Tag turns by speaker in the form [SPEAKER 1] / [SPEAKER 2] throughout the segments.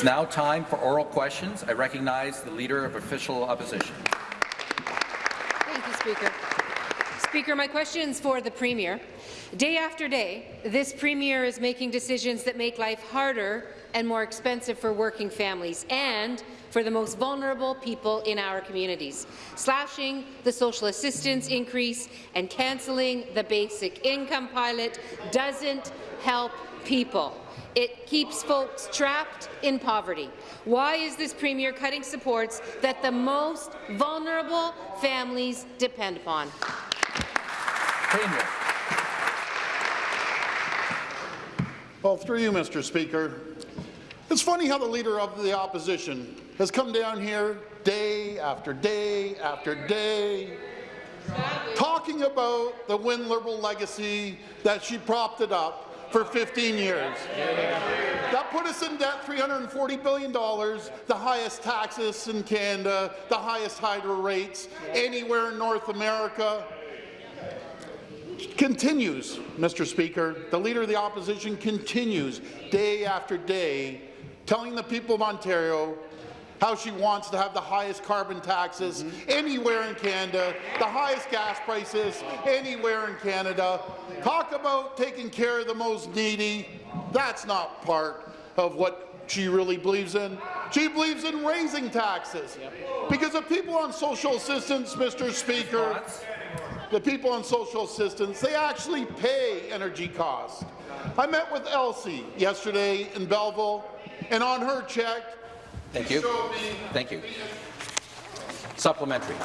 [SPEAKER 1] It's now time for oral questions. I recognize the Leader of Official Opposition.
[SPEAKER 2] Thank you, Speaker. Speaker, my question is for the Premier. Day after day, this Premier is making decisions that make life harder and more expensive for working families and for the most vulnerable people in our communities, slashing the social assistance increase and cancelling the basic income pilot doesn't help people. It keeps folks trapped in poverty. Why is this Premier cutting supports that the most vulnerable families depend upon?
[SPEAKER 1] Premier.
[SPEAKER 3] Well, through you, Mr. Speaker, it's funny how the Leader of the Opposition has come down here day after day after day talking about the Wynne Liberal legacy that she propped it up for 15 years. That put us in debt $340 billion, the highest taxes in Canada, the highest hydro rates anywhere in North America. Continues, Mr. Speaker, the Leader of the Opposition continues day after day telling the people of Ontario how she wants to have the highest carbon taxes mm -hmm. anywhere in Canada, the highest gas prices anywhere in Canada. Talk about taking care of the most needy. That's not part of what she really believes in. She believes in raising taxes. Because the people on social assistance, Mr. Speaker, the people on social assistance, they actually pay energy costs. I met with Elsie yesterday in Belleville, and on her check,
[SPEAKER 1] Thank you. Thank you. Supplementary.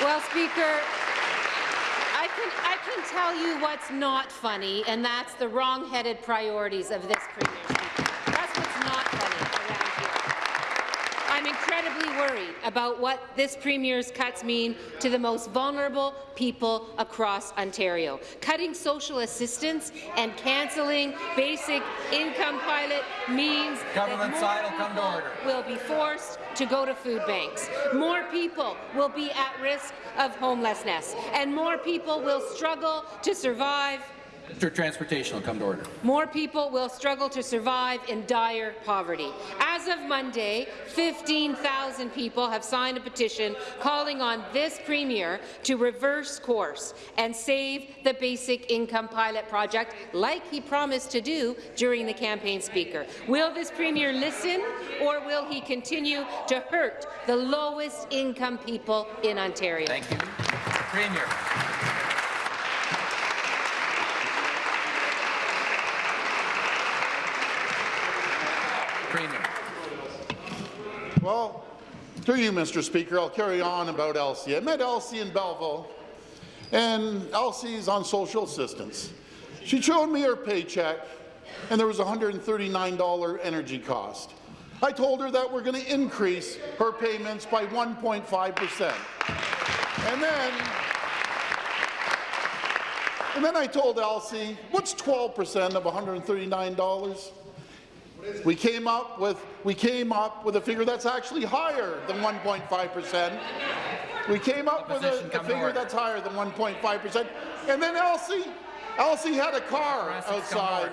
[SPEAKER 2] Well, Speaker, I can, I can tell you what's not funny, and that's the wrong-headed priorities of this Premier. That's what's not funny around here. I'm incredibly worried about what this Premier's cuts mean to the most vulnerable people across Ontario. Cutting social assistance and cancelling basic income pilot means
[SPEAKER 1] Government
[SPEAKER 2] that
[SPEAKER 1] more
[SPEAKER 2] people
[SPEAKER 1] will,
[SPEAKER 2] will be forced to go to food banks. More people will be at risk of homelessness, and more people will struggle to survive
[SPEAKER 1] Mr. Transportation will come to order.
[SPEAKER 2] More people will struggle to survive in dire poverty. As of Monday, 15,000 people have signed a petition calling on this Premier to reverse course and save the basic income pilot project like he promised to do during the campaign speaker. Will this Premier listen or will he continue to hurt the lowest income people in Ontario?
[SPEAKER 1] Thank you. Premier. Premier.
[SPEAKER 3] Well, through you, Mr. Speaker, I'll carry on about Elsie. I met Elsie in Belleville, and Elsie's on social assistance. She showed me her paycheck, and there was a $139 energy cost. I told her that we're going to increase her payments by 1.5 percent. And then, and then I told Elsie, what's 12 percent of $139? We came up with we came up with a figure that's actually higher than 1.5 percent. We came up with a, a figure that's higher than 1.5 percent. And then Elsie, Elsie had a car outside,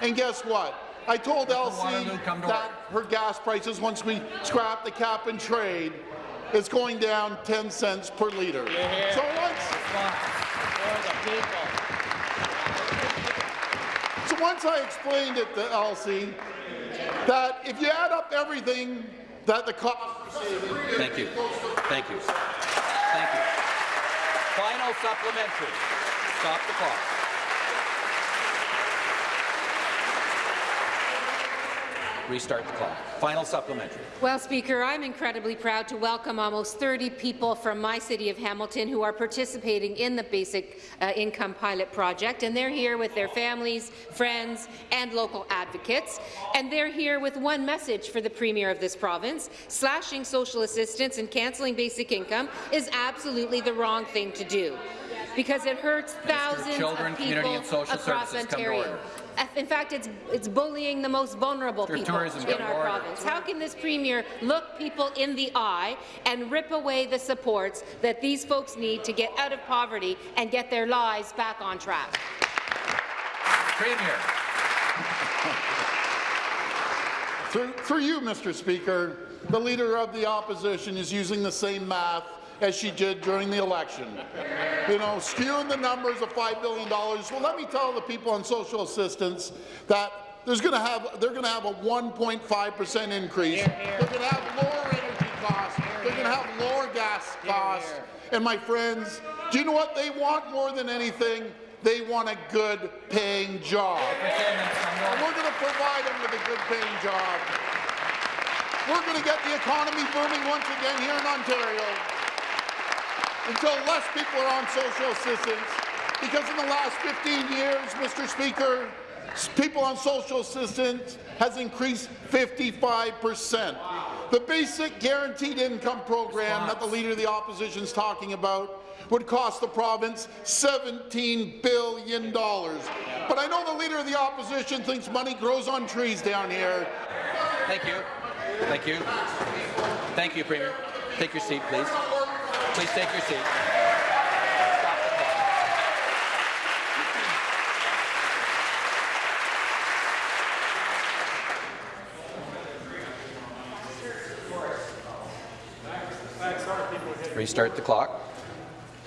[SPEAKER 3] and guess what? I told Elsie that her gas prices, once we scrap the cap and trade, is going down 10 cents per litre. So once, so once I explained it to Elsie, that if you add up everything that the cost
[SPEAKER 1] Thank you. Thank you. Thank you. Final supplementary. Stop the clock. Restart the clock. Final supplementary.
[SPEAKER 2] Well, Speaker, I'm incredibly proud to welcome almost 30 people from my city of Hamilton who are participating in the Basic uh, Income Pilot Project, and they're here with their families, friends, and local advocates. And they're here with one message for the Premier of this province. Slashing social assistance and cancelling basic income is absolutely the wrong thing to do because it hurts thousands
[SPEAKER 1] Children,
[SPEAKER 2] of people across Ontario. In fact, it's, it's bullying the most vulnerable people in our province. How can this Premier look people in the eye and rip away the supports that these folks need to get out of poverty and get their lives back on track?
[SPEAKER 1] Premier.
[SPEAKER 3] Through, through you, Mr. Speaker, the Leader of the Opposition is using the same math as she did during the election. You know, skewing the numbers of $5 billion. Well, let me tell the people on social assistance that there's going to have they're going to have a 1.5 percent increase. They're going to have lower energy costs. They're going to have lower gas costs. And my friends, do you know what they want more than anything? They want a good paying job. And we're going to provide them with a good paying job. We're going to get the economy booming once again here in Ontario until less people are on social assistance. Because in the last 15 years, Mr. Speaker, people on social assistance has increased 55 percent. The basic guaranteed income program that the Leader of the Opposition is talking about would cost the province $17 billion. But I know the Leader of the Opposition thinks money grows on trees down here.
[SPEAKER 1] Thank you. Thank you. Thank you, Premier. Take your seat, please. Please take your seat. Restart the clock.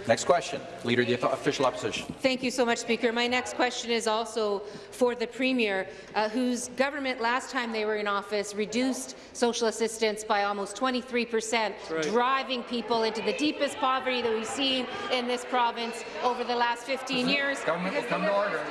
[SPEAKER 1] Next question. Leader of the Official Opposition.
[SPEAKER 2] Thank you so much, Speaker. My next question is also for the Premier, uh, whose government last time they were in office reduced social assistance by almost 23 percent, driving people into the deepest poverty that we've seen in this province over the last 15 years.
[SPEAKER 1] Government will come to
[SPEAKER 2] Liberals
[SPEAKER 1] order.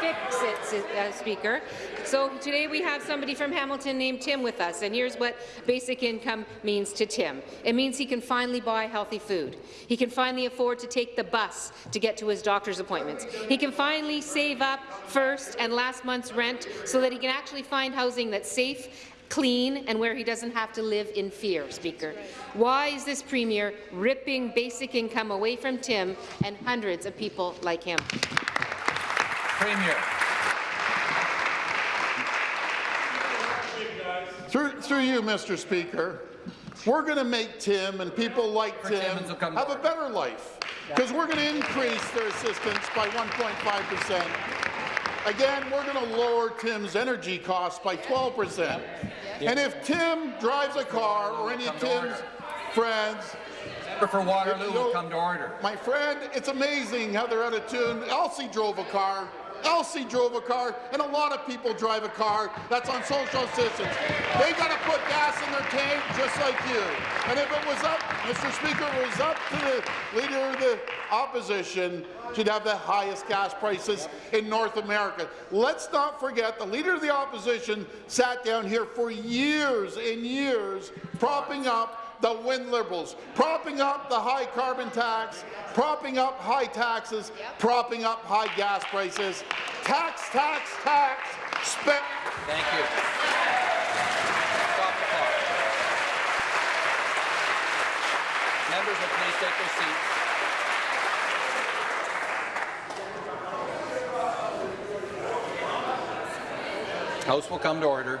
[SPEAKER 2] didn't fix it, uh, Speaker. So today we have somebody from Hamilton named Tim with us, and here's what basic income means to Tim. It means he can finally buy healthy food. He can finally afford to take the bus to get to his doctor's appointments. He can finally save up first and last month's rent so that he can actually find housing that's safe clean and where he doesn't have to live in fear, Speaker. Why is this Premier ripping basic income away from Tim and hundreds of people like him?
[SPEAKER 1] Premier.
[SPEAKER 3] Through, through you, Mr. Speaker, we're going to make Tim and people like Tim
[SPEAKER 1] Timmins will come to
[SPEAKER 3] have a better life because we're going to increase their assistance by 1.5 percent. Again, we're going to lower Tim's energy costs by 12 percent. And if Tim drives a car or any of Tim's friends,
[SPEAKER 1] For Waterloo will come to order.
[SPEAKER 3] my friend, it's amazing how they're out of tune. Elsie drove a car. Elsie drove a car, and a lot of people drive a car that's on social assistance. They got to put gas in their tank just like you. And if it was up, Mr. Speaker, it was up to the leader of the opposition, she'd have the highest gas prices in North America. Let's not forget the leader of the opposition sat down here for years and years propping up the Wynne Liberals, propping up the high carbon tax, propping up high taxes, propping up high gas prices. Tax, tax, tax, spend.
[SPEAKER 1] Thank you. Stop the clock. Members will please take their seats. House will come to order.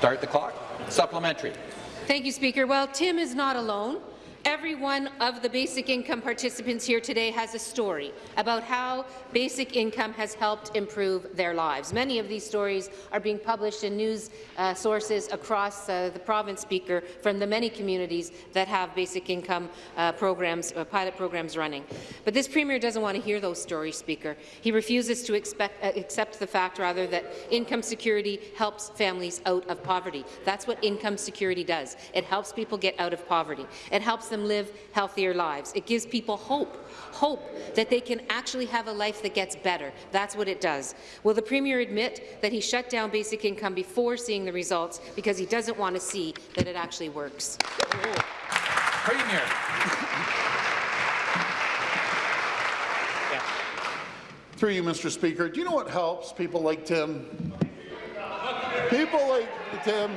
[SPEAKER 1] Start the clock. Supplementary.
[SPEAKER 2] Thank you, Speaker. Well, Tim is not alone. Every one of the basic income participants here today has a story about how basic income has helped improve their lives. Many of these stories are being published in news uh, sources across uh, the province, Speaker, from the many communities that have basic income uh, programs, uh, pilot programs running. But this Premier doesn't want to hear those stories, Speaker. He refuses to expect, uh, accept the fact, rather, that income security helps families out of poverty. That's what income security does. It helps people get out of poverty. It helps them live healthier lives. It gives people hope, hope that they can actually have a life that gets better. That's what it does. Will the Premier admit that he shut down basic income before seeing the results because he doesn't want to see that it actually works?
[SPEAKER 1] Premier.
[SPEAKER 3] Through you, Mr. Speaker, do you know what helps people like Tim? People like Tim.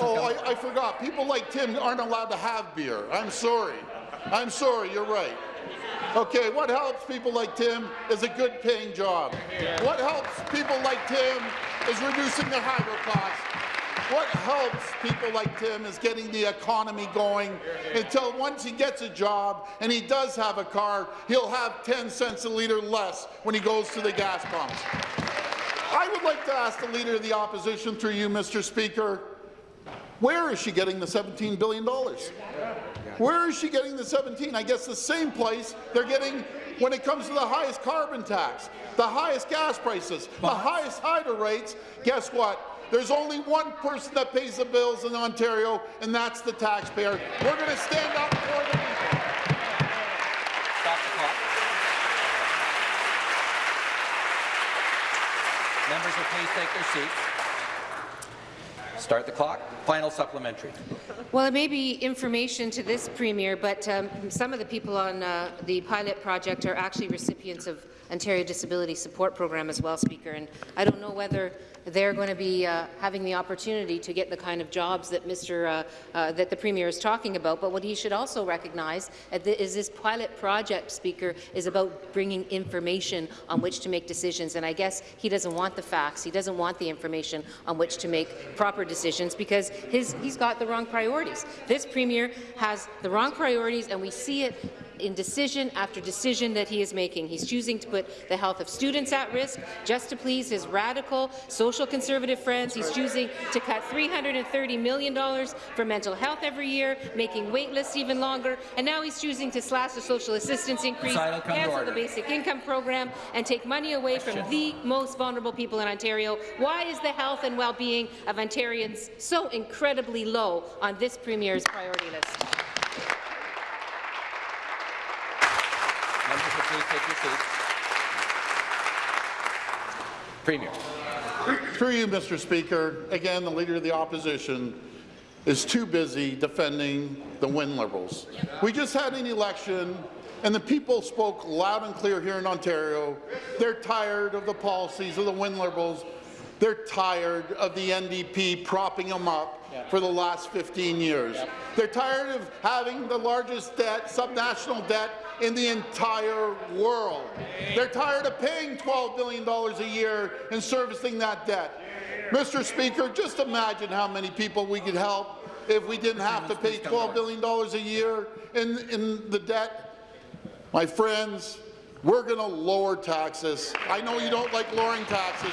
[SPEAKER 3] Oh, I, I forgot. People like Tim aren't allowed to have beer. I'm sorry. I'm sorry. You're right. Okay, what helps people like Tim is a good paying job. What helps people like Tim is reducing their hydro costs. what helps people like Tim is getting the economy going until once he gets a job and he does have a car, he'll have 10 cents a litre less when he goes to the gas pumps. I would like to ask the Leader of the Opposition, through you, Mr. Speaker, where is she getting the $17 billion? Where is she getting the 17? I guess the same place they're getting when it comes to the highest carbon tax, the highest gas prices, the highest hydro rates. Guess what? There's only one person that pays the bills in Ontario, and that's the taxpayer. We're going to stand up for the people.
[SPEAKER 1] Stop the clock. Members will please take their seats. Start the clock. Final supplementary.
[SPEAKER 2] Well, it may be information to this Premier, but um, some of the people on uh, the pilot project are actually recipients of Ontario Disability Support Program as well, Speaker, and I don't know whether they're going to be uh, having the opportunity to get the kind of jobs that Mr. Uh, uh, that the Premier is talking about. But what he should also recognize is this pilot project, Speaker, is about bringing information on which to make decisions. And I guess he doesn't want the facts. He doesn't want the information on which to make proper decisions because his, he's got the wrong priorities. This Premier has the wrong priorities, and we see it in decision after decision that he is making. He's choosing to put the health of students at risk just to please his radical social conservative friends. He's choosing to cut $330 million for mental health every year, making wait lists even longer, and now he's choosing to slash the social assistance increase, cancel the basic income program, and take money away from the most vulnerable people in Ontario. Why is the health and well-being of Ontarians so incredibly low on this Premier's priority list?
[SPEAKER 1] Members will please take your seats. Premier.
[SPEAKER 3] Through you, Mr. Speaker, again, the Leader of the Opposition is too busy defending the Wynne Liberals. We just had an election, and the people spoke loud and clear here in Ontario. They're tired of the policies of the Wynne Liberals. They're tired of the NDP propping them up for the last 15 years. They're tired of having the largest debt, subnational debt, in the entire world. They're tired of paying $12 billion a year and servicing that debt. Mr. Speaker, just imagine how many people we could help if we didn't have to pay $12 billion a year in, in the debt. My friends, we're going to lower taxes. I know you don't like lowering taxes.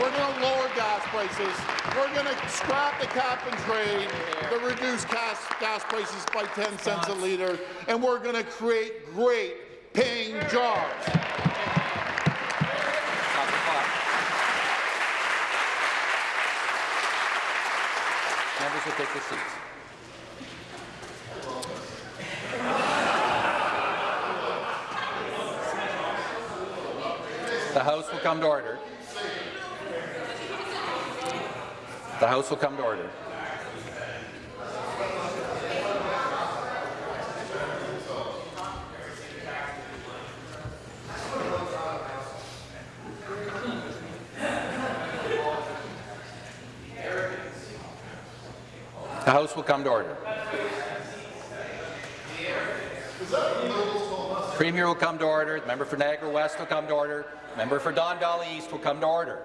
[SPEAKER 3] We're going to lower gas prices. We're going to scrap the cap and trade, to reduce gas, gas prices by 10 cents a litre, and we're going to create great paying jobs.
[SPEAKER 1] Members will take their seats. The House will come to order. The House will come to order. The House will come to order. Premier will come to order. The member for Niagara West will come to order. Member for Don Valley East will come to order.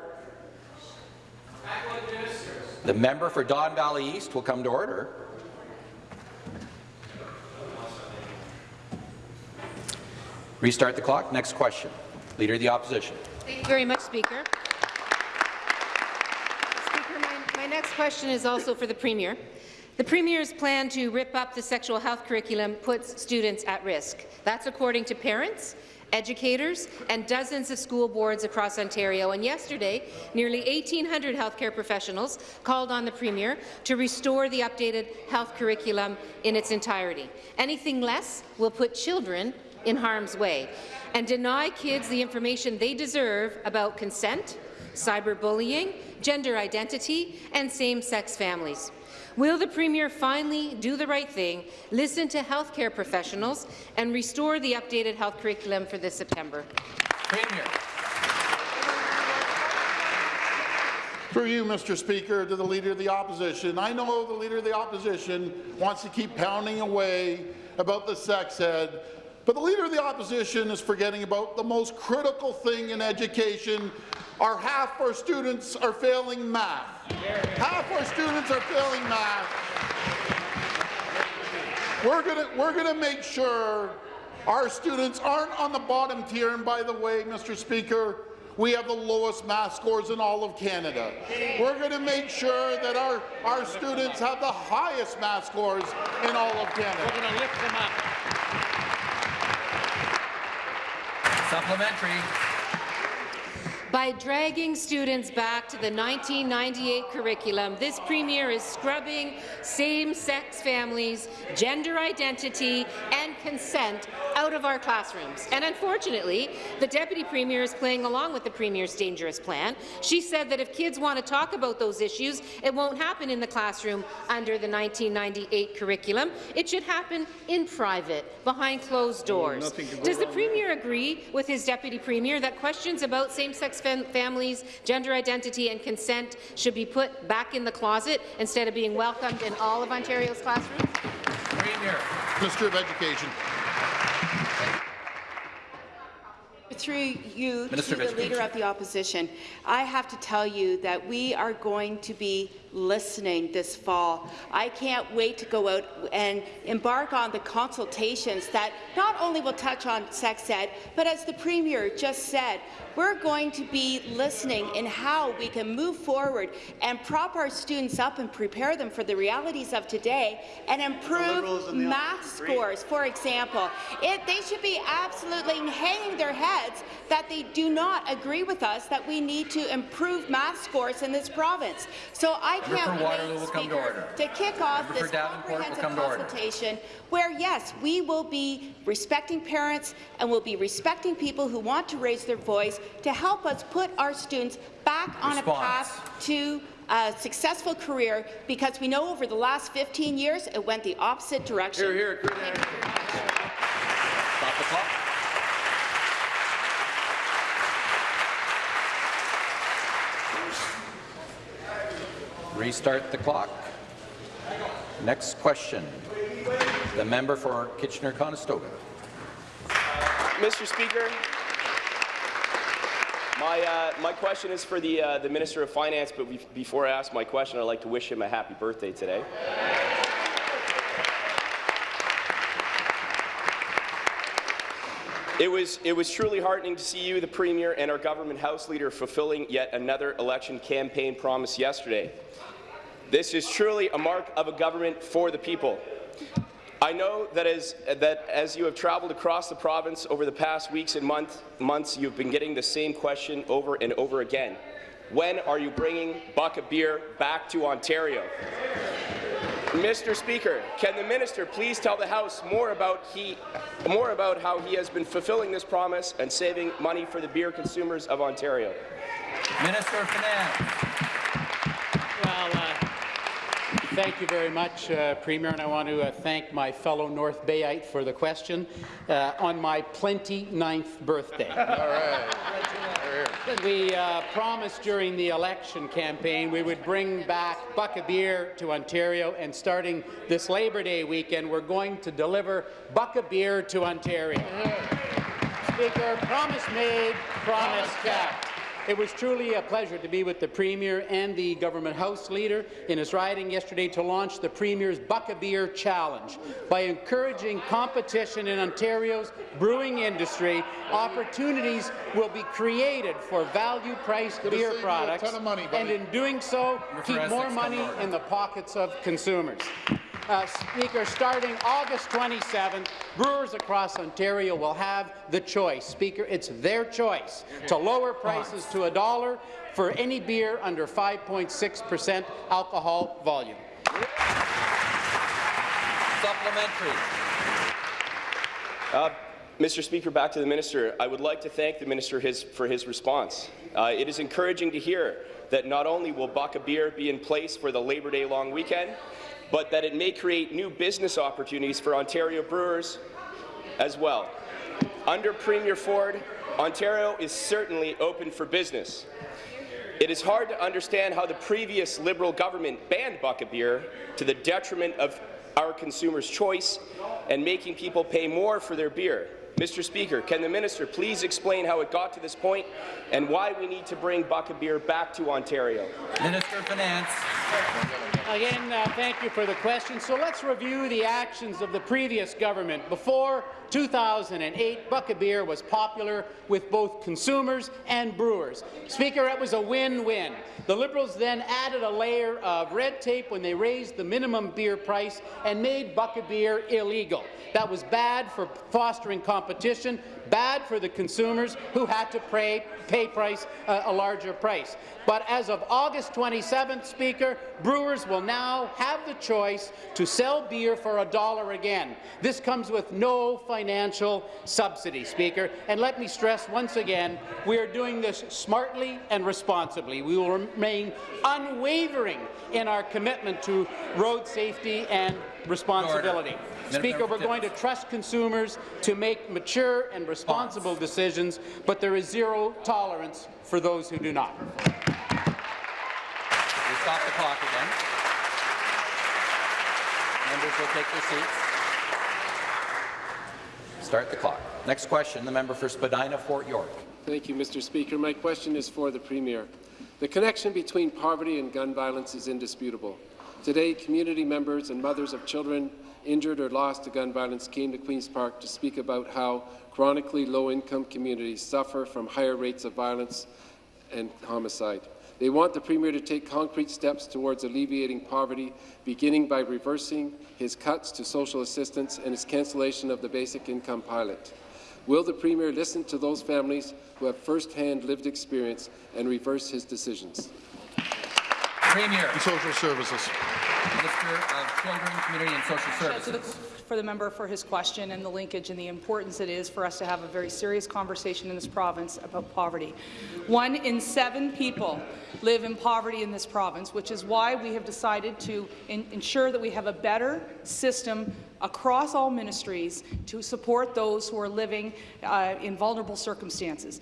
[SPEAKER 1] The member for Don Valley East will come to order. Restart the clock. Next question. Leader of the Opposition.
[SPEAKER 2] Thank you very much, Speaker. Speaker, my, my next question is also for the Premier. The Premier's plan to rip up the sexual health curriculum puts students at risk. That's according to parents, educators, and dozens of school boards across Ontario. And yesterday, nearly 1,800 healthcare professionals called on the Premier to restore the updated health curriculum in its entirety. Anything less will put children in harm's way and deny kids the information they deserve about consent, cyberbullying, gender identity, and same-sex families. Will the Premier finally do the right thing, listen to healthcare professionals, and restore the updated health curriculum for this September?
[SPEAKER 1] Premier.
[SPEAKER 3] Through you, Mr. Speaker, to the Leader of the Opposition. I know the Leader of the Opposition wants to keep pounding away about the sex ed, but the Leader of the Opposition is forgetting about the most critical thing in education. Our half our students are failing math. Half our students are failing math. We're gonna we're gonna make sure our students aren't on the bottom tier. And by the way, Mr. Speaker, we have the lowest math scores in all of Canada. We're going to make sure that our, our students have the highest math scores in all of Canada.
[SPEAKER 4] We're going to lift them up.
[SPEAKER 1] Supplementary.
[SPEAKER 2] By dragging students back to the 1998 curriculum, this premier is scrubbing same-sex families, gender identity and consent out of our classrooms. And unfortunately, the deputy premier is playing along with the premier's dangerous plan. She said that if kids want to talk about those issues, it won't happen in the classroom under the 1998 curriculum. It should happen in private, behind closed doors. Does the premier agree with his deputy premier that questions about same-sex fam families, gender identity and consent should be put back in the closet instead of being welcomed in all of Ontario's classrooms?
[SPEAKER 1] Premier.
[SPEAKER 3] Minister of Education.
[SPEAKER 5] Through you
[SPEAKER 1] Minister
[SPEAKER 5] to the Leader of the Opposition, I have to tell you that we are going to be listening this fall. I can't wait to go out and embark on the consultations that not only will touch on sex ed, but as the Premier just said, we're going to be listening in how we can move forward and prop our students up and prepare them for the realities of today and improve math scores, for example. It, they should be absolutely hanging their heads that they do not agree with us that we need to improve math scores in this province. So I can't
[SPEAKER 1] for Waterloo
[SPEAKER 5] wait,
[SPEAKER 1] will come to order.
[SPEAKER 5] to kick off
[SPEAKER 1] Member
[SPEAKER 5] this comprehensive
[SPEAKER 1] come to order.
[SPEAKER 5] consultation where, yes, we will be respecting parents and we'll be respecting people who want to raise their voice to help us put our students back on a path to a successful career because we know over the last 15 years it went the opposite direction.
[SPEAKER 1] Here, here. Stop the clock. Restart the clock. Next question. The member for Kitchener-Conestoga.
[SPEAKER 6] Mr. Speaker, my, uh, my question is for the, uh, the Minister of Finance, but be before I ask my question, I'd like to wish him a happy birthday today. It was, it was truly heartening to see you, the Premier, and our government House Leader fulfilling yet another election campaign promise yesterday. This is truly a mark of a government for the people. I know that as, that as you have traveled across the province over the past weeks and month, months, you've been getting the same question over and over again. When are you bringing Buck Beer back to Ontario? Mr. Speaker, can the minister please tell the House more about, he, more about how he has been fulfilling this promise and saving money for the beer consumers of Ontario?
[SPEAKER 1] Minister of Finance.
[SPEAKER 4] Well, uh, thank you very much, uh, Premier, and I want to uh, thank my fellow North Bayite for the question uh, on my 29th birthday. All right. We uh, promised during the election campaign we would bring back Buck Beer to Ontario, and starting this Labor Day weekend, we're going to deliver Buck Beer to Ontario. Speaker, promise made, promise kept. It was truly a pleasure to be with the Premier and the Government House Leader in his riding yesterday to launch the Premier's Buck a Beer Challenge. By encouraging competition in Ontario's brewing industry, opportunities will be created for value-priced beer
[SPEAKER 3] save you a
[SPEAKER 4] products,
[SPEAKER 3] money,
[SPEAKER 4] and in doing so, keep more money
[SPEAKER 1] come to order.
[SPEAKER 4] in the pockets of consumers. Uh, Speaker, starting August 27th, brewers across Ontario will have the choice. Speaker, it's their choice to lower prices to a dollar for any beer under 5.6% alcohol volume.
[SPEAKER 1] Supplementary.
[SPEAKER 6] Uh, Mr. Speaker, back to the minister. I would like to thank the minister his, for his response. Uh, it is encouraging to hear that not only will Buck a Beer be in place for the Labor Day long weekend, but that it may create new business opportunities for Ontario brewers as well. Under Premier Ford, Ontario is certainly open for business. It is hard to understand how the previous Liberal government banned Buck a Beer to the detriment of our consumers' choice and making people pay more for their beer. Mr. Speaker, can the minister please explain how it got to this point and why we need to bring Buck a Beer back to Ontario?
[SPEAKER 1] Minister of Finance.
[SPEAKER 4] Again, uh, thank you for the question. So let's review the actions of the previous government. Before 2008, Buck a Beer was popular with both consumers and brewers. Speaker, it was a win-win. The Liberals then added a layer of red tape when they raised the minimum beer price and made Buck a Beer illegal. That was bad for fostering competition, bad for the consumers who had to pay, pay price, uh, a larger price. But as of August 27th, Speaker, brewers will now have the choice to sell beer for a dollar again. This comes with no financial subsidy, Speaker. And let me stress once again, we are doing this smartly and responsibly. We will remain unwavering in our commitment to road safety and responsibility. Speaker, we're going to trust consumers to make mature and responsible decisions, but there is zero tolerance for those who do not.
[SPEAKER 1] We stop the clock again. Members will take their seats. Start the clock. Next question, the member for Spadina, Fort York.
[SPEAKER 7] Thank you, Mr. Speaker. My question is for the Premier. The connection between poverty and gun violence is indisputable. Today, community members and mothers of children injured or lost to gun violence came to Queen's Park to speak about how chronically low-income communities suffer from higher rates of violence and homicide. They want the Premier to take concrete steps towards alleviating poverty, beginning by reversing his cuts to social assistance and his cancellation of the basic income pilot. Will the Premier listen to those families who have first-hand lived experience and reverse his decisions?
[SPEAKER 1] Premier.
[SPEAKER 3] And Social Services.
[SPEAKER 1] Minister of Children, Community and Social Services.
[SPEAKER 8] For the member for his question and the linkage and the importance it is for us to have a very serious conversation in this province about poverty. One in seven people live in poverty in this province, which is why we have decided to ensure that we have a better system across all ministries to support those who are living uh, in vulnerable circumstances.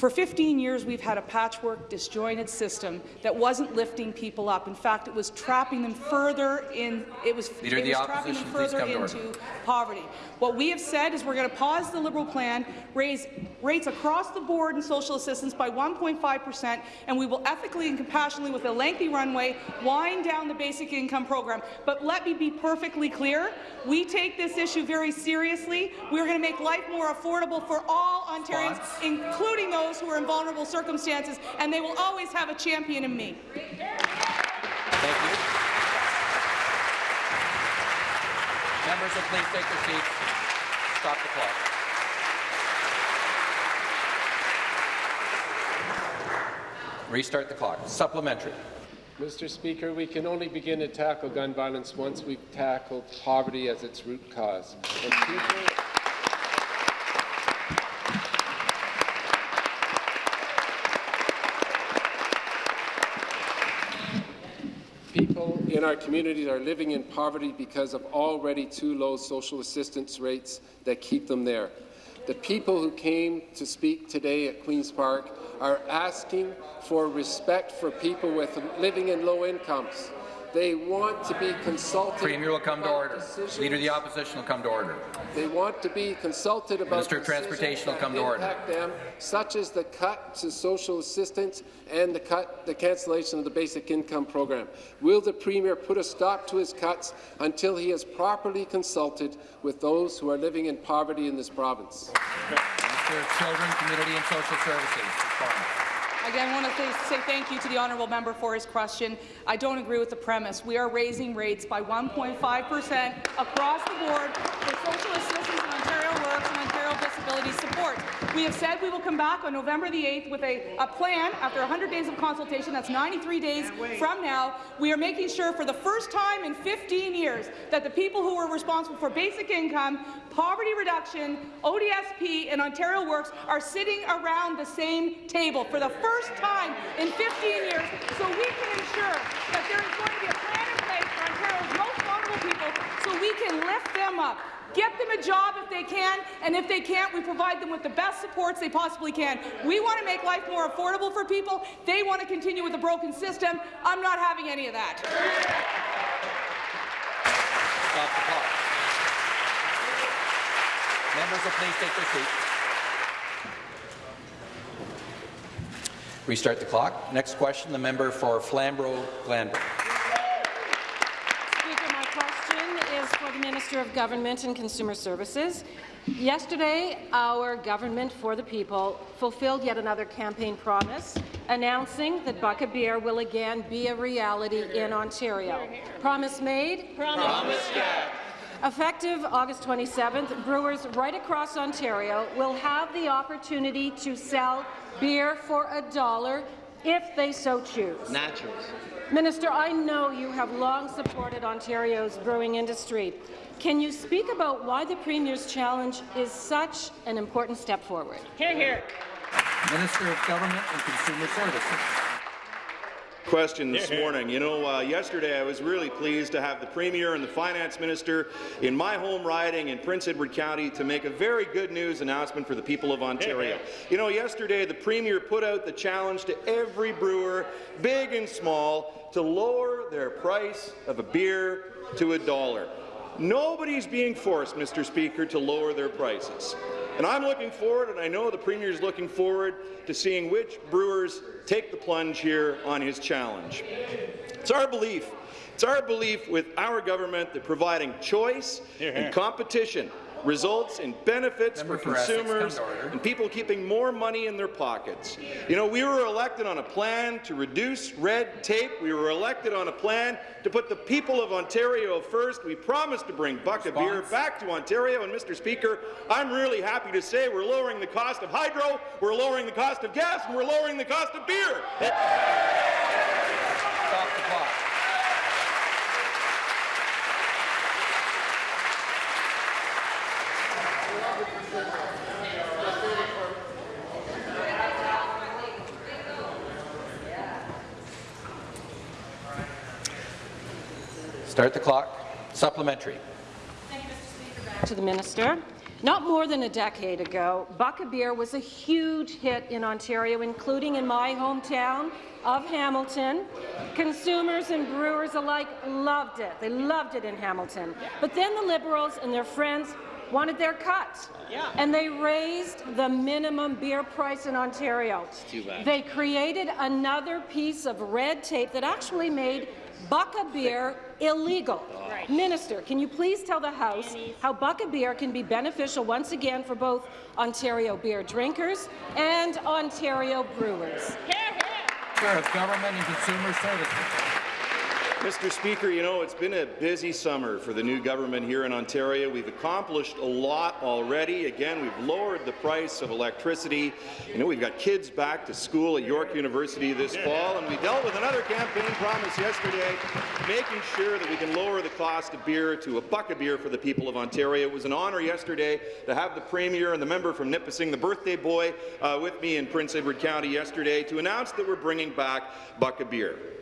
[SPEAKER 8] For 15 years, we've had a patchwork, disjointed system that wasn't lifting people up. In fact, it was trapping them further in. It was,
[SPEAKER 1] Leader
[SPEAKER 8] it was trapping them further into poverty. What we have said is we're going to pause the Liberal plan, raise rates across the board in social assistance by 1.5 per cent, and we will ethically and compassionately, with a lengthy runway, wind down the basic income program. But let me be perfectly clear: we take this issue very seriously. We're going to make life more affordable for all Ontarians, including those who are in vulnerable circumstances, and they will always have a champion in me.
[SPEAKER 1] Thank you. Members will please take their seats. Stop the clock. Restart the clock. Supplementary.
[SPEAKER 7] Mr. Speaker, we can only begin to tackle gun violence once we've tackled poverty as its root cause. And people, People in our communities are living in poverty because of already too low social assistance rates that keep them there. The people who came to speak today at Queen's Park are asking for respect for people with living in low incomes. They want to be consulted.
[SPEAKER 1] Premier will come to order.
[SPEAKER 7] decisions-
[SPEAKER 1] Leader of the Opposition will come to order.
[SPEAKER 7] They want to be consulted about
[SPEAKER 1] Minister of Transportation will come to order.
[SPEAKER 7] them, such as the cut to social assistance and the cut, the cancellation of the basic income program. Will the Premier put a stop to his cuts until he has properly consulted with those who are living in poverty in this province?
[SPEAKER 1] Minister of Children, Community and Social Services.
[SPEAKER 8] Again, I want to say, say thank you to the honourable member for his question. I don't agree with the premise. We are raising rates by 1.5 per cent across the board for social assistance Support. We have said we will come back on November the 8th with a, a plan after 100 days of consultation. That's 93 days from now. We are making sure for the first time in 15 years that the people who are responsible for basic income, poverty reduction, ODSP, and Ontario Works are sitting around the same table for the first time in 15 years so we can ensure that there is going to be a plan in place for Ontario's most vulnerable people so we can lift them up. Get them a job if they can, and if they can't, we provide them with the best supports they possibly can. We want to make life more affordable for people. They want to continue with a broken system. I'm not having any of that.
[SPEAKER 1] Stop the clock. Members will please take their seats. Restart the clock. Next question, the member for Flamborough-Glanbrook.
[SPEAKER 9] Speaker, my question is for the Minister of Government and Consumer Services. Yesterday, our Government for the People fulfilled yet another campaign promise, announcing that Buck Beer will again be a reality in Ontario. Promise made? Promise kept. Effective August 27th, brewers right across Ontario will have the opportunity to sell beer for a dollar if they so choose.
[SPEAKER 10] Naturals.
[SPEAKER 9] Minister, I know you have long supported Ontario's brewing industry. Can you speak about why the Premier's challenge is such an important step forward?
[SPEAKER 8] Here, here.
[SPEAKER 1] Minister of Government and Consumer Services.
[SPEAKER 11] Question this morning. You know, uh, yesterday I was really pleased to have the Premier and the Finance Minister in my home riding in Prince Edward County to make a very good news announcement for the people of Ontario. You know, yesterday the Premier put out the challenge to every brewer, big and small, to lower their price of a beer to a dollar. Nobody's being forced, Mr. Speaker, to lower their prices. And I'm looking forward, and I know the Premier is looking forward, to seeing which brewers take the plunge here on his challenge. It's our belief, it's our belief with our government that providing choice and competition results in benefits
[SPEAKER 1] Member
[SPEAKER 11] for consumers and people keeping more money in their pockets. You know, we were elected on a plan to reduce red tape. We were elected on a plan to put the people of Ontario first. We promised to bring Buck a Beer back to Ontario. And, Mr. Speaker, I'm really happy to say we're lowering the cost of hydro, we're lowering the cost of gas, and we're lowering the cost of beer.
[SPEAKER 1] Stop the clock. Start the clock. Supplementary.
[SPEAKER 9] To the minister. Not more than a decade ago, Buck Beer was a huge hit in Ontario, including in my hometown of Hamilton. Consumers and brewers alike loved it. They loved it in Hamilton. But then the Liberals and their friends wanted their cut. And they raised the minimum beer price in Ontario. They created another piece of red tape that actually made Buck a Beer illegal. Minister, can you please tell the House how Buck a Beer can be beneficial once again for both Ontario beer drinkers and Ontario brewers?
[SPEAKER 1] Minister of Government and Consumer Services.
[SPEAKER 11] Mr. Speaker, you know, it's been a busy summer for the new government here in Ontario. We've accomplished a lot already. Again, we've lowered the price of electricity. You know, we've got kids back to school at York University this fall, and we dealt with another campaign promise yesterday, making sure that we can lower the cost of beer to a buck of beer for the people of Ontario. It was an honour yesterday to have the Premier and the member from Nipissing, the birthday boy, uh, with me in Prince Edward County yesterday to announce that we're bringing back Buck a Beer.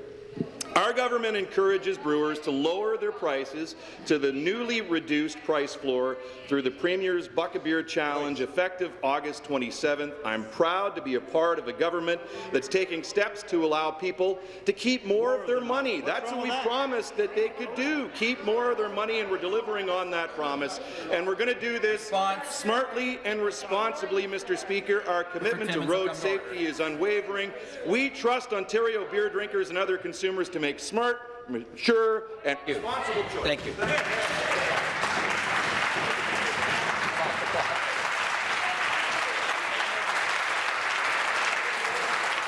[SPEAKER 11] Our government encourages brewers to lower their prices to the newly reduced price floor through the Premier's Buck a Beer Challenge effective August 27th. I'm proud to be a part of a government that's taking steps to allow people to keep more of their money. That's what we promised that they could do, keep more of their money, and we're delivering on that promise. And we're going to do this smartly and responsibly, Mr. Speaker. Our commitment to road safety is unwavering. We trust Ontario beer drinkers and other consumers to make smart, mature, and responsible choices.
[SPEAKER 1] Thank you. The clock.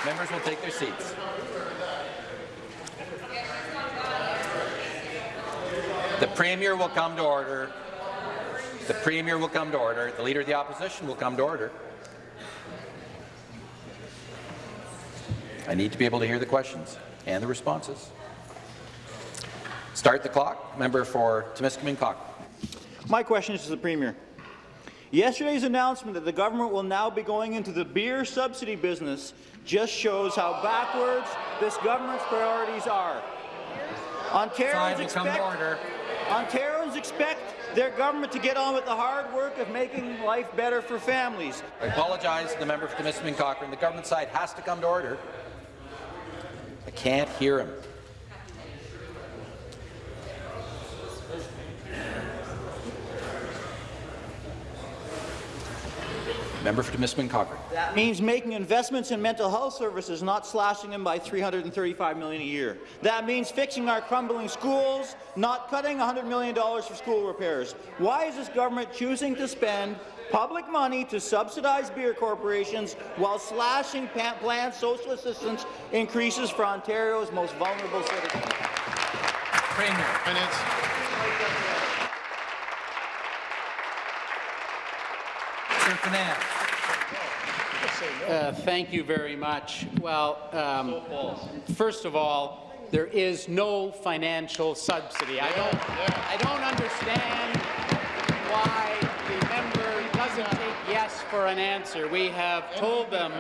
[SPEAKER 1] Members will take their seats. The Premier will come to order. The Premier will come to order. The Leader of the Opposition will come to order. I need to be able to hear the questions and the responses. Start the clock. Member for Timiskaming Cochrane.
[SPEAKER 10] My question is to the Premier. Yesterday's announcement that the government will now be going into the beer subsidy business just shows how backwards this government's priorities are. Ontarians
[SPEAKER 1] will come to
[SPEAKER 10] expect. Ontarians expect their government to get on with the hard work of making life better for families.
[SPEAKER 1] I apologize to the member for Timiskaming Cochrane. The government side has to come to order. I can't hear him. Member for Timiskaming Cochrane.
[SPEAKER 10] That means making investments in mental health services, not slashing them by 335 million a year. That means fixing our crumbling schools, not cutting $100 million for school repairs. Why is this government choosing to spend public money to subsidize beer corporations while slashing pa- planned social assistance increases for Ontario's most vulnerable citizens?
[SPEAKER 1] Premier.
[SPEAKER 3] Minutes.
[SPEAKER 1] Minister Finance.
[SPEAKER 4] Uh, Thank you very much. Well, um, first of all, there is no financial subsidy. I don't, I don't understand why the member doesn't yes for an answer. We have told them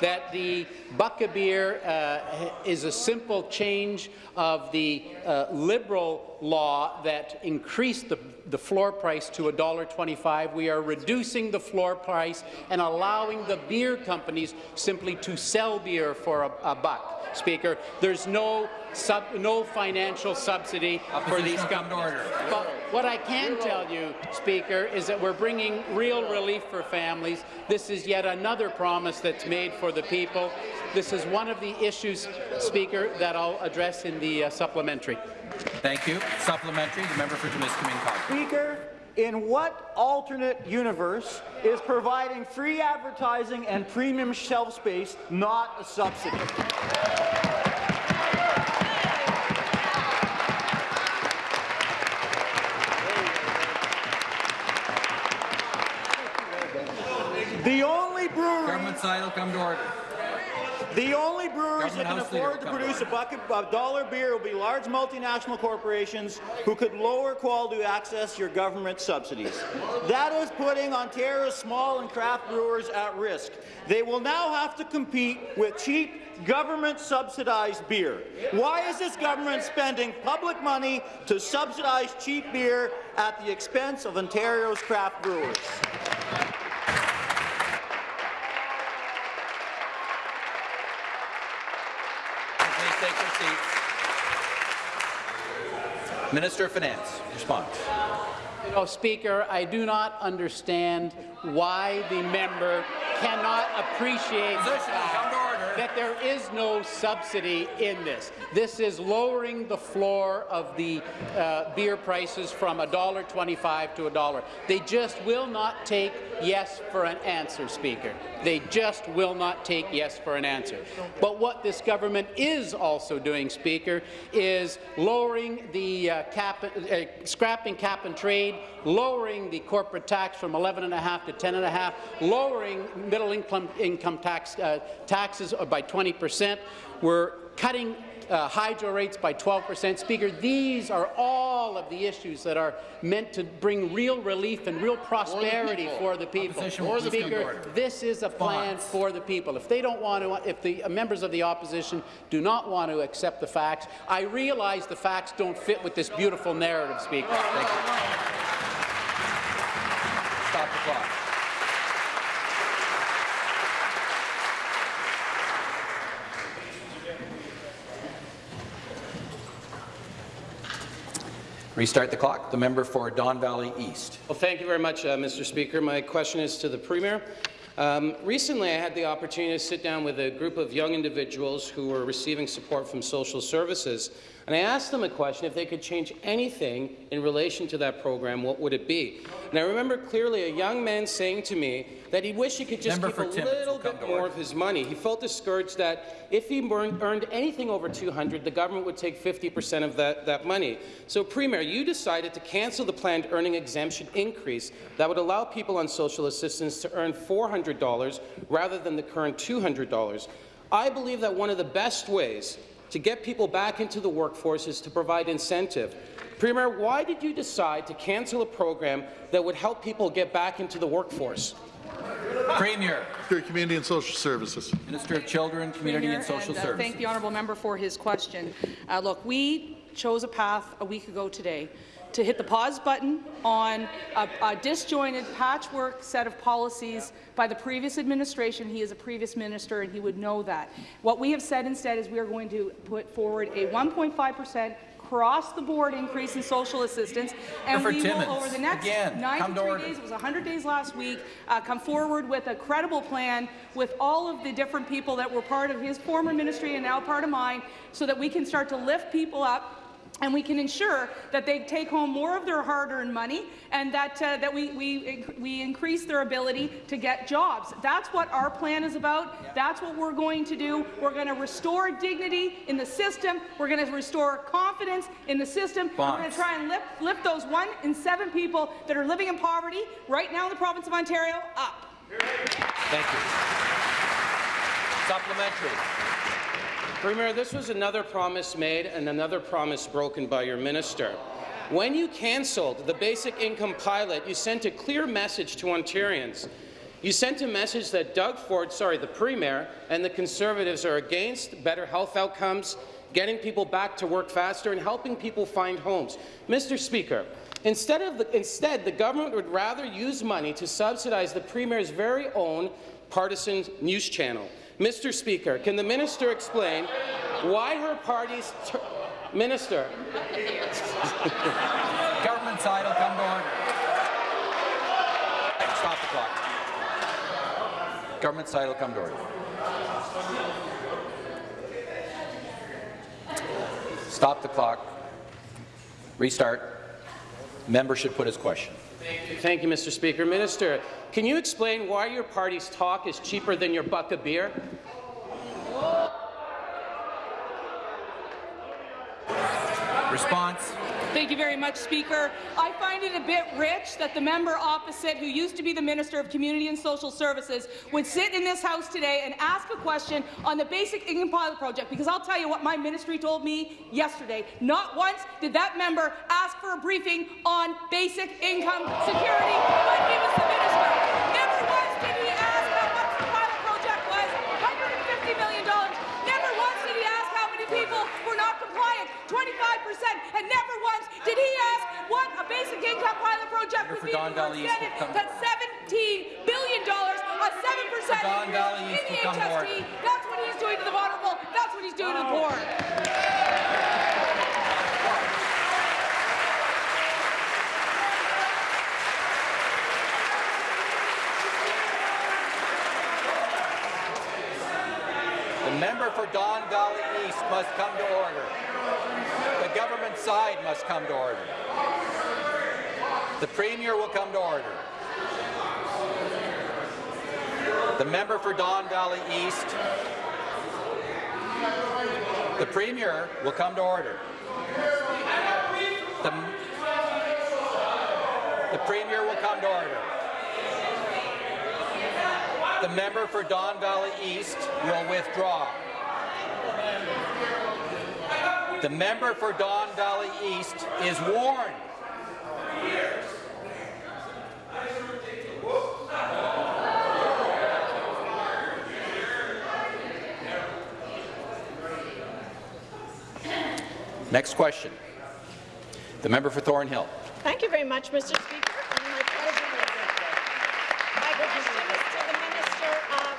[SPEAKER 4] that the Buck a Beer uh, is a simple change of the uh, Liberal law that increased the, the floor price to $1.25. We are reducing the floor price and allowing the beer companies simply to sell beer for a, a buck. Speaker, there's no sub, no financial subsidy for these
[SPEAKER 1] Opposition will come to
[SPEAKER 4] companies. But what I can tell you, Speaker, is that we're bringing real relief for families. This is yet another promise that's made for the people. This is one of the issues, Speaker, that I'll address in the uh, supplementary.
[SPEAKER 1] Thank you. Supplementary, the member for Timiskaming Cochrane.
[SPEAKER 10] Speaker, in what alternate universe is providing free advertising and premium shelf space not a subsidy? The only brewery
[SPEAKER 1] Government side will come to order.
[SPEAKER 10] The only breweries that can
[SPEAKER 1] House
[SPEAKER 10] afford to produce a bucket of dollar beer will be large multinational corporations who could lower quality to access your government subsidies. That is putting Ontario's small and craft brewers at risk. They will now have to compete with cheap government-subsidized beer. Why is this government spending public money to subsidize cheap beer at the expense of Ontario's craft brewers?
[SPEAKER 1] Please take your seats. Minister of Finance, response.
[SPEAKER 4] You know, Speaker, I do not understand why the member cannot appreciate the
[SPEAKER 1] Position, come to
[SPEAKER 4] fact. That there is no subsidy in this. This is lowering the floor of the uh, beer prices from $1.25 to a dollar. They just will not take yes for an answer, Speaker. They just will not take yes for an answer. But what this government is also doing, Speaker, is lowering the uh, cap, uh, scrapping cap and trade, lowering the corporate tax from 11.5 to 10.5, lowering middle income income tax uh, taxes by 20 percent. We're cutting uh, hydro rates by 12 percent. Speaker, these are all of the issues that are meant to bring real relief and real prosperity for the people.
[SPEAKER 1] Please come to
[SPEAKER 4] Speaker, this is a plan for the people. If they don't want to, if the uh, members of the opposition do not want to accept the facts, I realize the facts don't fit with this beautiful narrative, Speaker. Thank you.
[SPEAKER 1] Stop the clock. Restart the clock. The member for Don Valley East.
[SPEAKER 12] Well, thank you very much, uh, Mr. Speaker. My question is to the Premier. Um, recently, I had the opportunity to sit down with a group of young individuals who were receiving support from social services, and I asked them a question, if they could change anything in relation to that program, what would it be? And I remember clearly a young man saying to me that he wished he could just
[SPEAKER 1] Member
[SPEAKER 12] keep a
[SPEAKER 1] Timmins
[SPEAKER 12] little bit more
[SPEAKER 1] order.
[SPEAKER 12] of his money. He felt discouraged that if he earned, earned anything over 200, the government would take 50 percent of that, that money. So, Premier, you decided to cancel the planned earning exemption increase that would allow people on social assistance to earn $400 rather than the current $200. I believe that one of the best ways to get people back into the workforce is to provide incentive. Premier, why did you decide to cancel a program that would help people get back into the workforce?
[SPEAKER 1] Premier.
[SPEAKER 3] Your Community and Social Services.
[SPEAKER 1] Minister of Children, Community
[SPEAKER 8] Premier,
[SPEAKER 1] and Social
[SPEAKER 8] and, uh,
[SPEAKER 1] Services.
[SPEAKER 8] Thank the honourable member for his question. Uh, look, we chose a path a week ago today to hit the pause button on a, a disjointed patchwork set of policies by the previous administration. He is a previous minister, and he would know that. What we have said instead is we are going to put forward a 1.5 percent across the board increase in social assistance, and we will over the next
[SPEAKER 1] Again, come to
[SPEAKER 8] 93 days. It was 100 days last week. Uh, come forward with a credible plan with all of the different people that were part of his former ministry and now part of mine, so that we can start to lift people up and we can ensure that they take home more of their hard-earned money and that, uh, that we, we, we increase their ability to get jobs. That's what our plan is about. That's what we're going to do. We're going to restore dignity in the system. We're going to restore confidence in the system. We're going to try and lift, lift those one in seven people that are living in poverty right now in the province of Ontario up.
[SPEAKER 1] Thank you. Supplementary.
[SPEAKER 12] Premier, this was another promise made and another promise broken by your minister. When you cancelled the basic income pilot, you sent a clear message to Ontarians. You sent a message that Doug Ford, sorry, the Premier, and the Conservatives are against better health outcomes, getting people back to work faster, and helping people find homes. Mr. Speaker, instead, of the, instead the government would rather use money to subsidize the Premier's very own partisan news channel. Mr. Speaker, can the minister explain why her party's minister?
[SPEAKER 1] Government side will come to order. Stop the clock. Government side will come to order. Stop the clock. Restart. Member should put his question.
[SPEAKER 12] Thank you, Mr. Speaker. Minister, can you explain why your party's talk is cheaper than your Buck a Beer?
[SPEAKER 1] Response.
[SPEAKER 8] Thank you very much, Speaker. I find it a bit rich that the member opposite, who used to be the Minister of Community and Social Services, would sit in this House today and ask a question on the Basic Income Pilot Project, because I'll tell you what my ministry told me yesterday. Not once did that member ask for a briefing on basic income security when he was the minister. Never once did he ask how much the pilot project was, $150 million. Never once did he ask how many people were not compliant, 25%, and never once did he ask what a basic income pilot project would be
[SPEAKER 1] Don
[SPEAKER 8] if we were extended
[SPEAKER 1] will come-
[SPEAKER 8] to $17 billion, a 7% increase in the
[SPEAKER 1] will come to order.
[SPEAKER 8] HST. That's what he's doing to the vulnerable. That's what he's doing to the poor.
[SPEAKER 1] The member for Don Valley East must come to order. The government side must come to order. The Premier will come to order. The member for Don Valley East. The Premier will come to order. The, the Premier will come to order. The member for Don Valley East will withdraw. The member for Don Valley East is warned. Next question. The member for Thornhill.
[SPEAKER 13] Thank you very much, Mr. Speaker. And my pleasure. My question is to the Minister of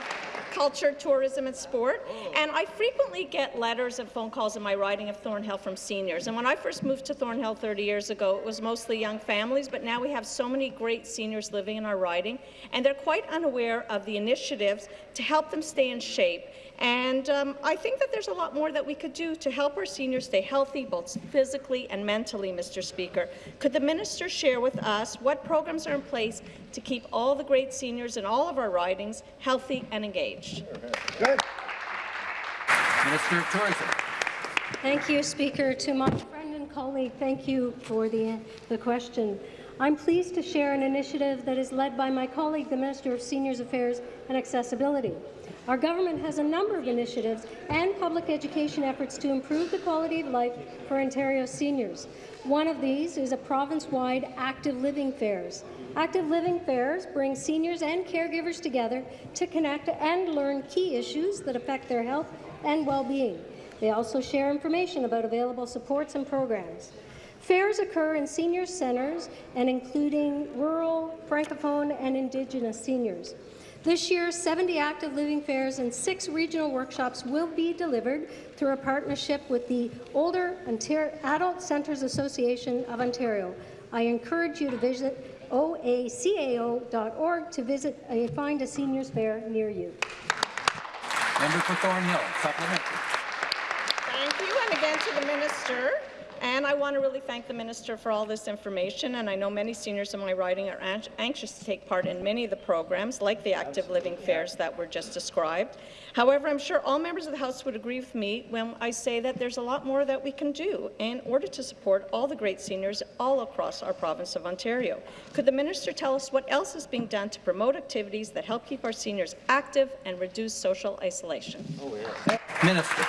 [SPEAKER 13] Culture, Tourism and Sport. And I frequently get letters and phone calls in my riding of Thornhill from seniors. And when I first moved to Thornhill 30 years ago, it was mostly young families, but now we have so many great seniors living in our riding, and they're quite unaware of the initiatives to help them stay in shape. And um, I think that there's a lot more that we could do to help our seniors stay healthy, both physically and mentally, Mr. Speaker. Could the minister share with us what programs are in place to keep all the great seniors in all of our ridings healthy and engaged?
[SPEAKER 1] Minister of Tourism.
[SPEAKER 14] Thank you, Speaker. To my friend and colleague, thank you for the, the question. I'm pleased to share an initiative that is led by my colleague, the Minister of Seniors Affairs and Accessibility. Our government has a number of initiatives and public education efforts to improve the quality of life for Ontario seniors. One of these is a province-wide active living fairs. Active living fairs bring seniors and caregivers together to connect and learn key issues that affect their health and well-being. They also share information about available supports and programs. Fairs occur in senior centres and including rural, francophone and Indigenous seniors. This year, 70 active living fairs and six regional workshops will be delivered through a partnership with the Older Ontario Adult Centres Association of Ontario. I encourage you to visit oacao.org to visit and find a seniors fair near you.
[SPEAKER 1] Member for Thornhill, supplementary.
[SPEAKER 13] Thank you, and again to the minister. And I want to really thank the minister for all this information, and I know many seniors in my riding are an anxious to take part in many of the programs, like the active living fairs that were just described. However, I'm sure all members of the House would agree with me when I say that there's a lot more that we can do in order to support all the great seniors all across our province of Ontario. Could the minister tell us what else is being done to promote activities that help keep our seniors active and reduce social isolation?
[SPEAKER 1] Oh, Minister.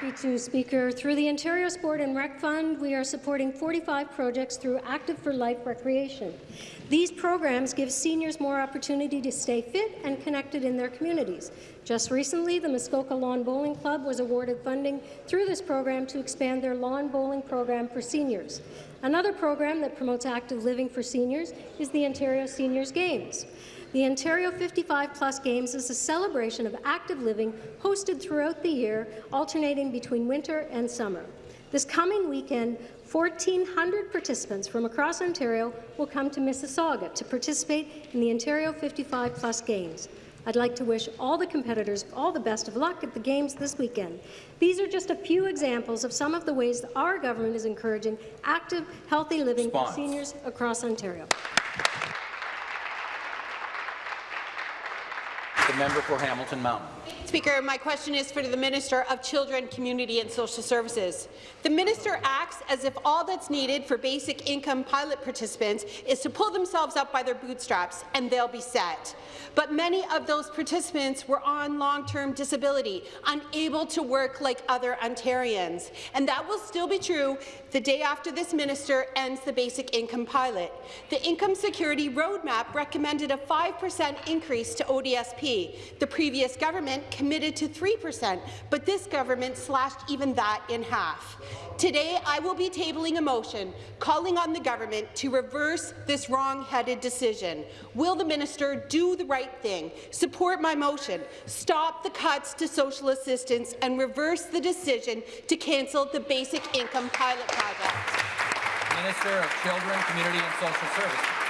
[SPEAKER 14] Happy to, Speaker. Through the Ontario Sport and Rec Fund, we are supporting 45 projects through Active for Life recreation. These programs give seniors more opportunity to stay fit and connected in their communities. Just recently, the Muskoka Lawn Bowling Club was awarded funding through this program to expand their lawn bowling program for seniors. Another program that promotes active living for seniors is the Ontario Seniors Games. The Ontario 55 Plus Games is a celebration of active living hosted throughout the year, alternating between winter and summer. This coming weekend, 1,400 participants from across Ontario will come to Mississauga to participate in the Ontario 55 Plus Games. I'd like to wish all the competitors all the best of luck at the Games this weekend. These are just a few examples of some of the ways that our government is encouraging active, healthy living
[SPEAKER 1] Response.
[SPEAKER 14] for seniors across Ontario.
[SPEAKER 1] The member for Hamilton Mountain.
[SPEAKER 15] Speaker, my question is for the Minister of Children, Community and Social Services. The minister acts as if all that's needed for basic income pilot participants is to pull themselves up by their bootstraps and they'll be set. But many of those participants were on long-term disability, unable to work like other Ontarians. And that will still be true the day after this minister ends the basic income pilot. The Income Security Roadmap recommended a 5% increase to ODSP. The previous government committed to 3%, but this government slashed even that in half. Today, I will be tabling a motion calling on the government to reverse this wrong-headed decision. Will the minister do the right thing, support my motion, stop the cuts to social assistance, and reverse the decision to cancel the basic income pilot project?
[SPEAKER 1] Minister of Children, Community and Social Services.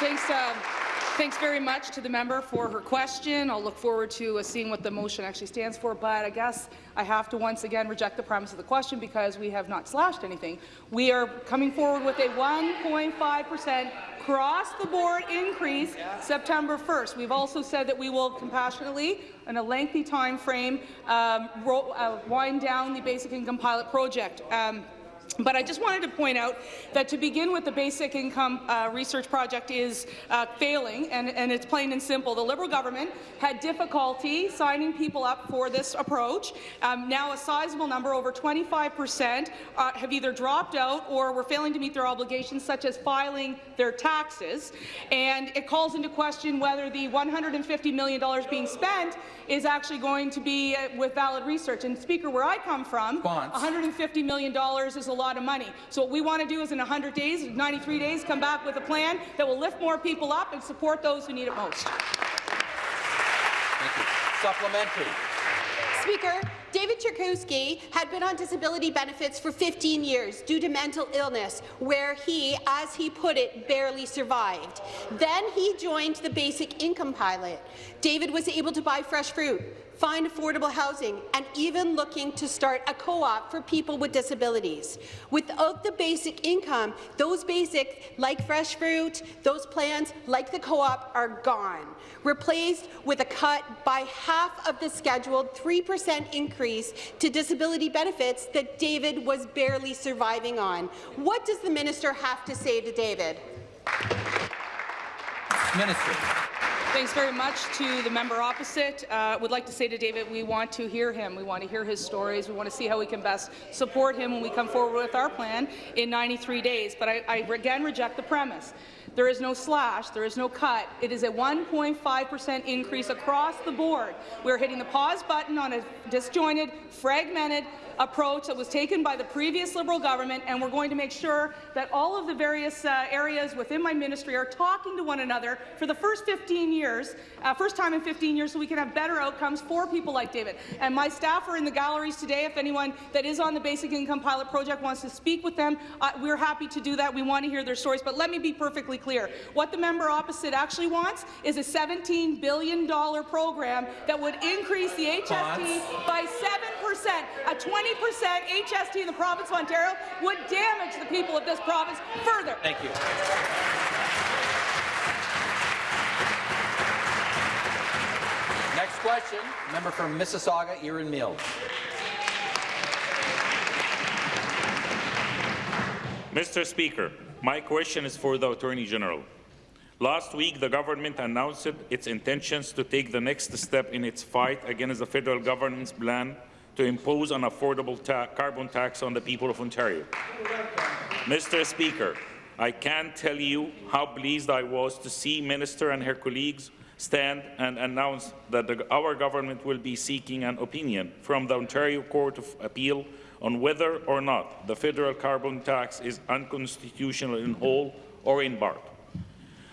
[SPEAKER 8] Thanks, uh, thanks very much to the member for her question. I'll look forward to uh, seeing what the motion actually stands for, but I guess I have to once again reject the premise of the question because we have not slashed anything. We are coming forward with a 1.5% across-the-board increase September 1st. We've also said that we will compassionately, in a lengthy time frame, um, uh, wind down the basic income pilot project. Um, but I just wanted to point out that to begin with, the basic income uh, research project is uh, failing, and, and, it's plain and simple. The Liberal government had difficulty signing people up for this approach. Um, now a sizable number, over 25 percent, uh, have either dropped out or were failing to meet their obligations, such as filing their taxes. And it calls into question whether the $150 million being spent is actually going to be uh, with valid research. And Speaker, where I come from,
[SPEAKER 1] Response.
[SPEAKER 8] $150 million is a lot of money. So what we want to do is in 100 days, 93 days, come back with a plan that will lift more people up and support those who need it most.
[SPEAKER 1] Thank you. Supplementary.
[SPEAKER 15] Speaker, David Chakowski had been on disability benefits for 15 years due to mental illness, where he, as he put it, barely survived. Then he joined the basic income pilot. David was able to buy fresh fruit, find affordable housing, and even looking to start a co-op for people with disabilities. Without the basic income, those basic, like fresh fruit, those plans, like the co-op, are gone, replaced with a cut by half of the scheduled 3% increase to disability benefits that David was barely surviving on. What does the minister have to say to David?
[SPEAKER 1] Minister.
[SPEAKER 8] Thanks very much to the member opposite. Uh, would like to say to David, we want to hear him. We want to hear his stories. We want to see how we can best support him when we come forward with our plan in 93 days. But I, I again reject the premise. There is no slash. There is no cut. It is a 1.5% increase across the board. We're hitting the pause button on a disjointed, fragmented approach that was taken by the previous Liberal government, and we're going to make sure that all of the various uh, areas within my ministry are talking to one another for the first 15 years, uh, first time in 15 years, so we can have better outcomes for people like David. And my staff are in the galleries today. If anyone that is on the Basic Income Pilot Project wants to speak with them, uh, we're happy to do that. We want to hear their stories. But let me be perfectly clear. What the member opposite actually wants is a $17 billion program that would increase the HST by 7%, a 20 percent HST in the province of Ontario would damage the people of this province further.
[SPEAKER 1] Thank you. Next question, member from Mississauga, Erin Mills.
[SPEAKER 16] Mr. Speaker, my question is for the Attorney General. Last week, the government announced its intentions to take the next step in its fight against the federal government's plan to impose an affordable ta carbon tax on the people of Ontario. Mr. Speaker, I can't tell you how pleased I was to see Minister and her colleagues stand and announce that the, our government will be seeking an opinion from the Ontario Court of Appeal on whether or not the federal carbon tax is unconstitutional in whole or in part.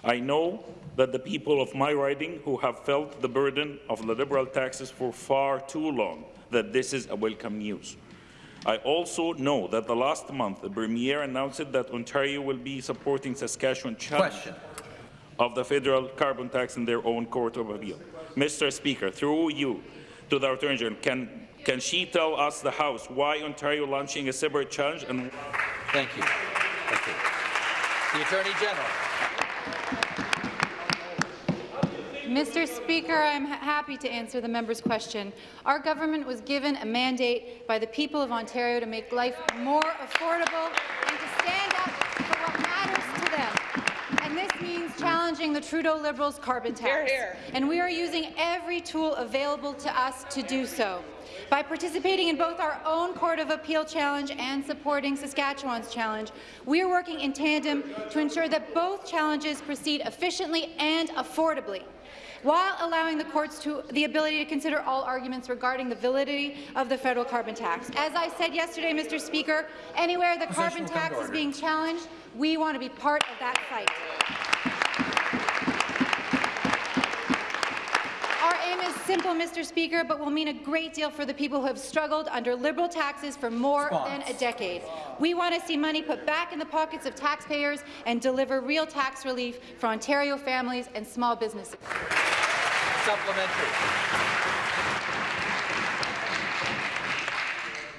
[SPEAKER 16] I know that the people of my riding who have felt the burden of the Liberal taxes for far too long that this is a welcome news. I also know that the last month the Premier announced that Ontario will be supporting Saskatchewan challenge Question. of the federal carbon tax in their own court of appeal. Mr. Speaker, through you to the Attorney General, can, can she tell us, the House, why Ontario launching a separate challenge? And
[SPEAKER 1] Thank you. Thank you. The Attorney General.
[SPEAKER 17] Mr. Speaker, I'm happy to answer the member's question. Our government was given a mandate by the people of Ontario to make life more affordable and to stand up for what matters to them. And this means challenging the Trudeau Liberals' carbon tax. Here, here. And we are using every tool available to us to do so. By participating in both our own Court of Appeal challenge and supporting Saskatchewan's challenge, we are working in tandem to ensure that both challenges proceed efficiently and affordably while allowing the courts to the ability to consider all arguments regarding the validity of the federal carbon tax. As I said yesterday, Mr. Speaker, anywhere the carbon tax is being challenged, we want to be part of that fight. Our is simple, Mr. Speaker, but will mean a great deal for the people who have struggled under Liberal taxes for more Response. than a decade. We want to see money put back in the pockets of taxpayers and deliver real tax relief for Ontario families and small businesses.
[SPEAKER 1] Supplementary.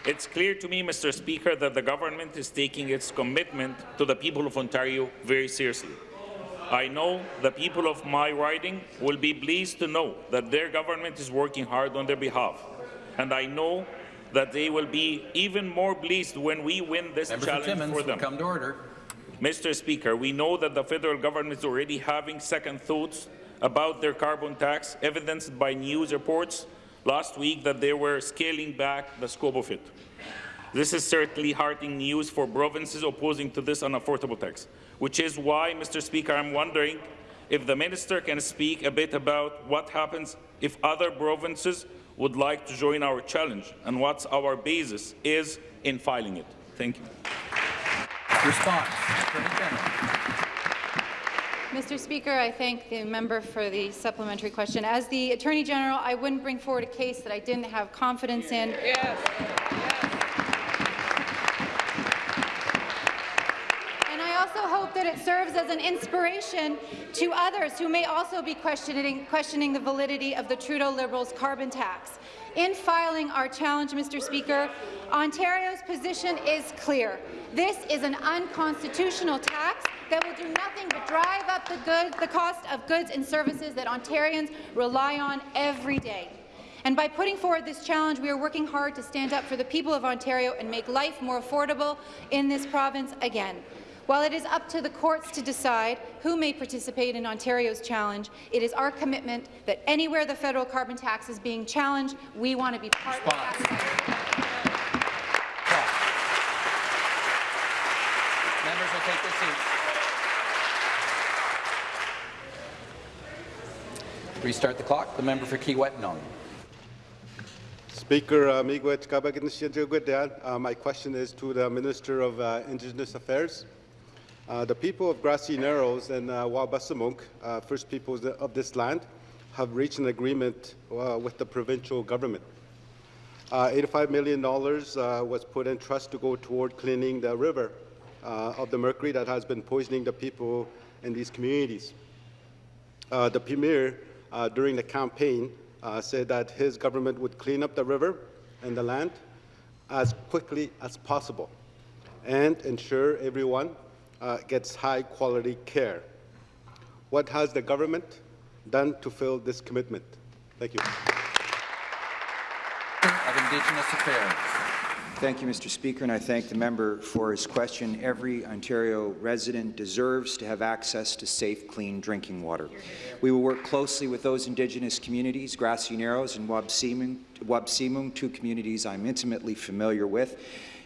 [SPEAKER 16] It's clear to me, Mr. Speaker, that the government is taking its commitment to the people of Ontario very seriously. I know the people of my riding will be pleased to know that their government is working hard on their behalf. And I know that they will be even more pleased when we win this Member challenge
[SPEAKER 1] Timmins,
[SPEAKER 16] for them.
[SPEAKER 1] Come to order.
[SPEAKER 16] Mr. Speaker, we know that the federal government is already having second thoughts about their carbon tax, evidenced by news reports last week that they were scaling back the scope of it. This is certainly heartening news for provinces opposing to this unaffordable tax, which is why, Mr. Speaker, I'm wondering if the minister can speak a bit about what happens if other provinces would like to join our challenge and what our basis is in filing it. Thank you.
[SPEAKER 1] Response.
[SPEAKER 17] Mr. Speaker, I thank the member for the supplementary question. As the Attorney General, I wouldn't bring forward a case that I didn't have confidence in.
[SPEAKER 8] Yes.
[SPEAKER 17] hope that it serves as an inspiration to others who may also be questioning, questioning the validity of the Trudeau Liberals' carbon tax. In filing our challenge, Mr. Speaker, Ontario's position is clear. This is an unconstitutional tax that will do nothing but drive up the, good, the cost of goods and services that Ontarians rely on every day. And by putting forward this challenge, we are working hard to stand up for the people of Ontario and make life more affordable in this province again. While it is up to the courts to decide who may participate in Ontario's challenge, it is our commitment that anywhere the federal carbon tax is being challenged, we want to be part Response. of that.
[SPEAKER 1] Members will take their seats. Restart the clock. The member for Kiiwetinoong.
[SPEAKER 18] Speaker uh, Miigwech Kabagin uh, My question is to the Minister of uh, Indigenous Affairs. Uh, the people of Grassy Narrows and uh, Wabaseemoong, uh, First Peoples of this land, have reached an agreement uh, with the provincial government. Uh, $85 million was put in trust to go toward cleaning the river of the mercury that has been poisoning the people in these communities. The Premier, during the campaign, said that his government would clean up the river and the land as quickly as possible and ensure everyone uh, gets high quality care. What has the government done to fill this commitment? Thank you.
[SPEAKER 1] Of Indigenous Affairs.
[SPEAKER 19] Thank you, Mr. Speaker, and I thank the member for his question. Every Ontario resident deserves to have access to safe, clean drinking water. We will work closely with those Indigenous communities, Grassy Narrows and Wabaseemoong, two communities I'm intimately familiar with,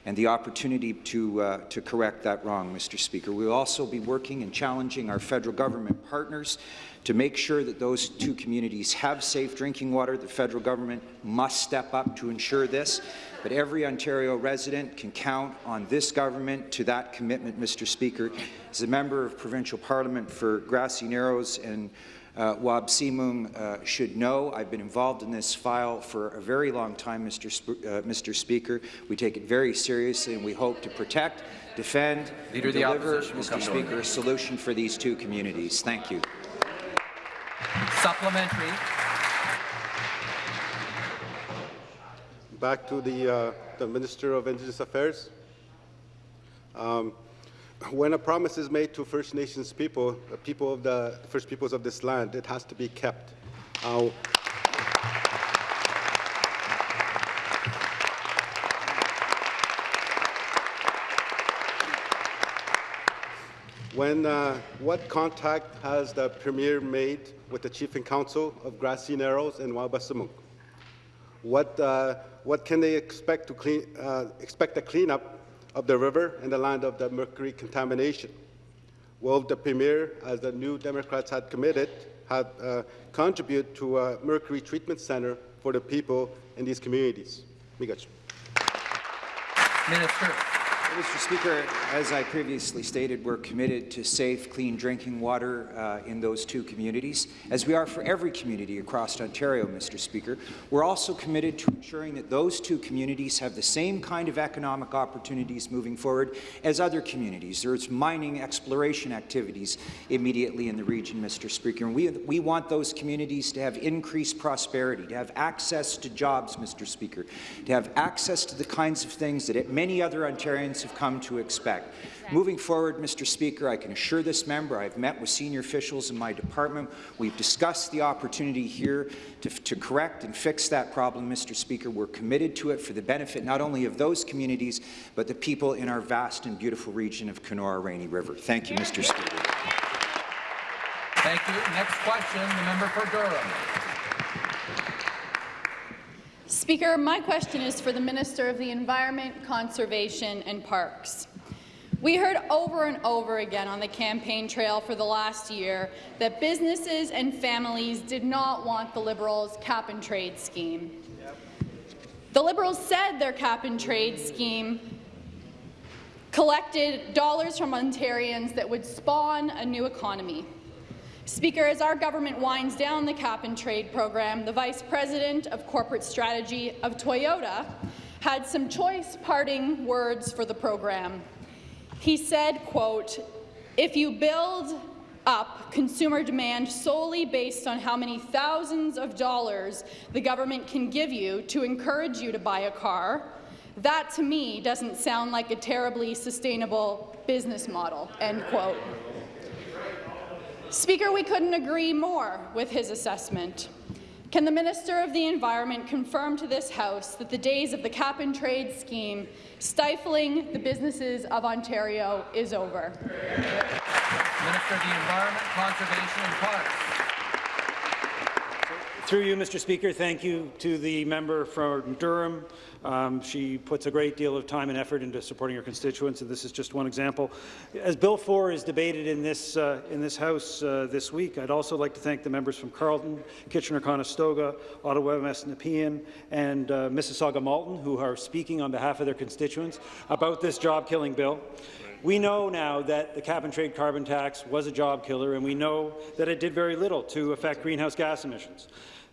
[SPEAKER 19] and the opportunity to, uh, to correct that wrong, Mr. Speaker. We will also be working and challenging our federal government partners to make sure that those two communities have safe drinking water. The federal government must step up to ensure this but every Ontario resident can count on this government to that commitment, Mr. Speaker. As a member of provincial parliament for Grassy Narrows and uh, Wabaseemoong uh, should know, I've been involved in this file for a very long time, Mr. Sp uh, Mr. Speaker. We take it very seriously, and we hope to protect, defend,
[SPEAKER 1] Leader
[SPEAKER 19] and
[SPEAKER 1] the
[SPEAKER 19] deliver,
[SPEAKER 1] opposition
[SPEAKER 19] Mr. Speaker, a solution for these two communities. Thank you.
[SPEAKER 1] Supplementary.
[SPEAKER 18] Back to the, uh, the Minister of Indigenous Affairs. Um, when a promise is made to First Nations people, the people of the First Peoples of this land, it has to be kept. Uh, When, uh, what contact has the Premier made with the Chief and Council of Grassy Narrows and Wabaseemoong? What, uh, what can they expect to clean, uh, expect a cleanup of the river and the land of the mercury contamination? Will the Premier, as the New Democrats had committed, had, uh, contribute to a mercury treatment center for the people in these communities?
[SPEAKER 1] Minister.
[SPEAKER 19] Mr. Speaker, as I previously stated, we're committed to safe, clean drinking water uh, in those two communities, as we are for every community across Ontario, Mr. Speaker. We're also committed to ensuring that those two communities have the same kind of economic opportunities moving forward as other communities. There's mining exploration activities immediately in the region, Mr. Speaker, and we, we want those communities to have increased prosperity, to have access to jobs, Mr. Speaker, to have access to the kinds of things that many other Ontarians have come to expect. Moving forward, Mr. Speaker, I can assure this member I've met with senior officials in my department. We've discussed the opportunity here to, to correct and fix that problem, Mr. Speaker. We're committed to it for the benefit not only of those communities, but the people in our vast and beautiful region of Kenora Rainy River. Thank you, Mr. Speaker.
[SPEAKER 1] Thank you. Next question, the member for Durham.
[SPEAKER 20] Speaker, my question is for the Minister of the Environment, Conservation and Parks. We heard over and over again on the campaign trail for the last year that businesses and families did not want the Liberals' cap-and-trade scheme. The Liberals said their cap-and-trade scheme collected dollars from Ontarians that would spawn a new economy. Speaker, as our government winds down the cap-and-trade program, the Vice President of Corporate Strategy of Toyota had some choice parting words for the program. He said, quote, if you build up consumer demand solely based on how many thousands of dollars the government can give you to encourage you to buy a car, that to me doesn't sound like a terribly sustainable business model, end quote. Speaker, we couldn't agree more with his assessment. Can the Minister of the Environment confirm to this House that the days of the cap-and-trade scheme stifling the businesses of Ontario is over?
[SPEAKER 1] Minister of the Environment, Conservation and Parks.
[SPEAKER 21] Through you, Mr. Speaker, thank you to the member from Durham. Um, she puts a great deal of time and effort into supporting her constituents, and this is just one example. As Bill 4 is debated in this, uh, in this House uh, this week, I'd also like to thank the members from Carleton, Kitchener-Conestoga, Ottawa West Nepean, and uh, Mississauga-Malton, who are speaking on behalf of their constituents about this job-killing bill. We know now that the cap-and-trade carbon tax was a job killer, and we know that it did very little to affect greenhouse gas emissions.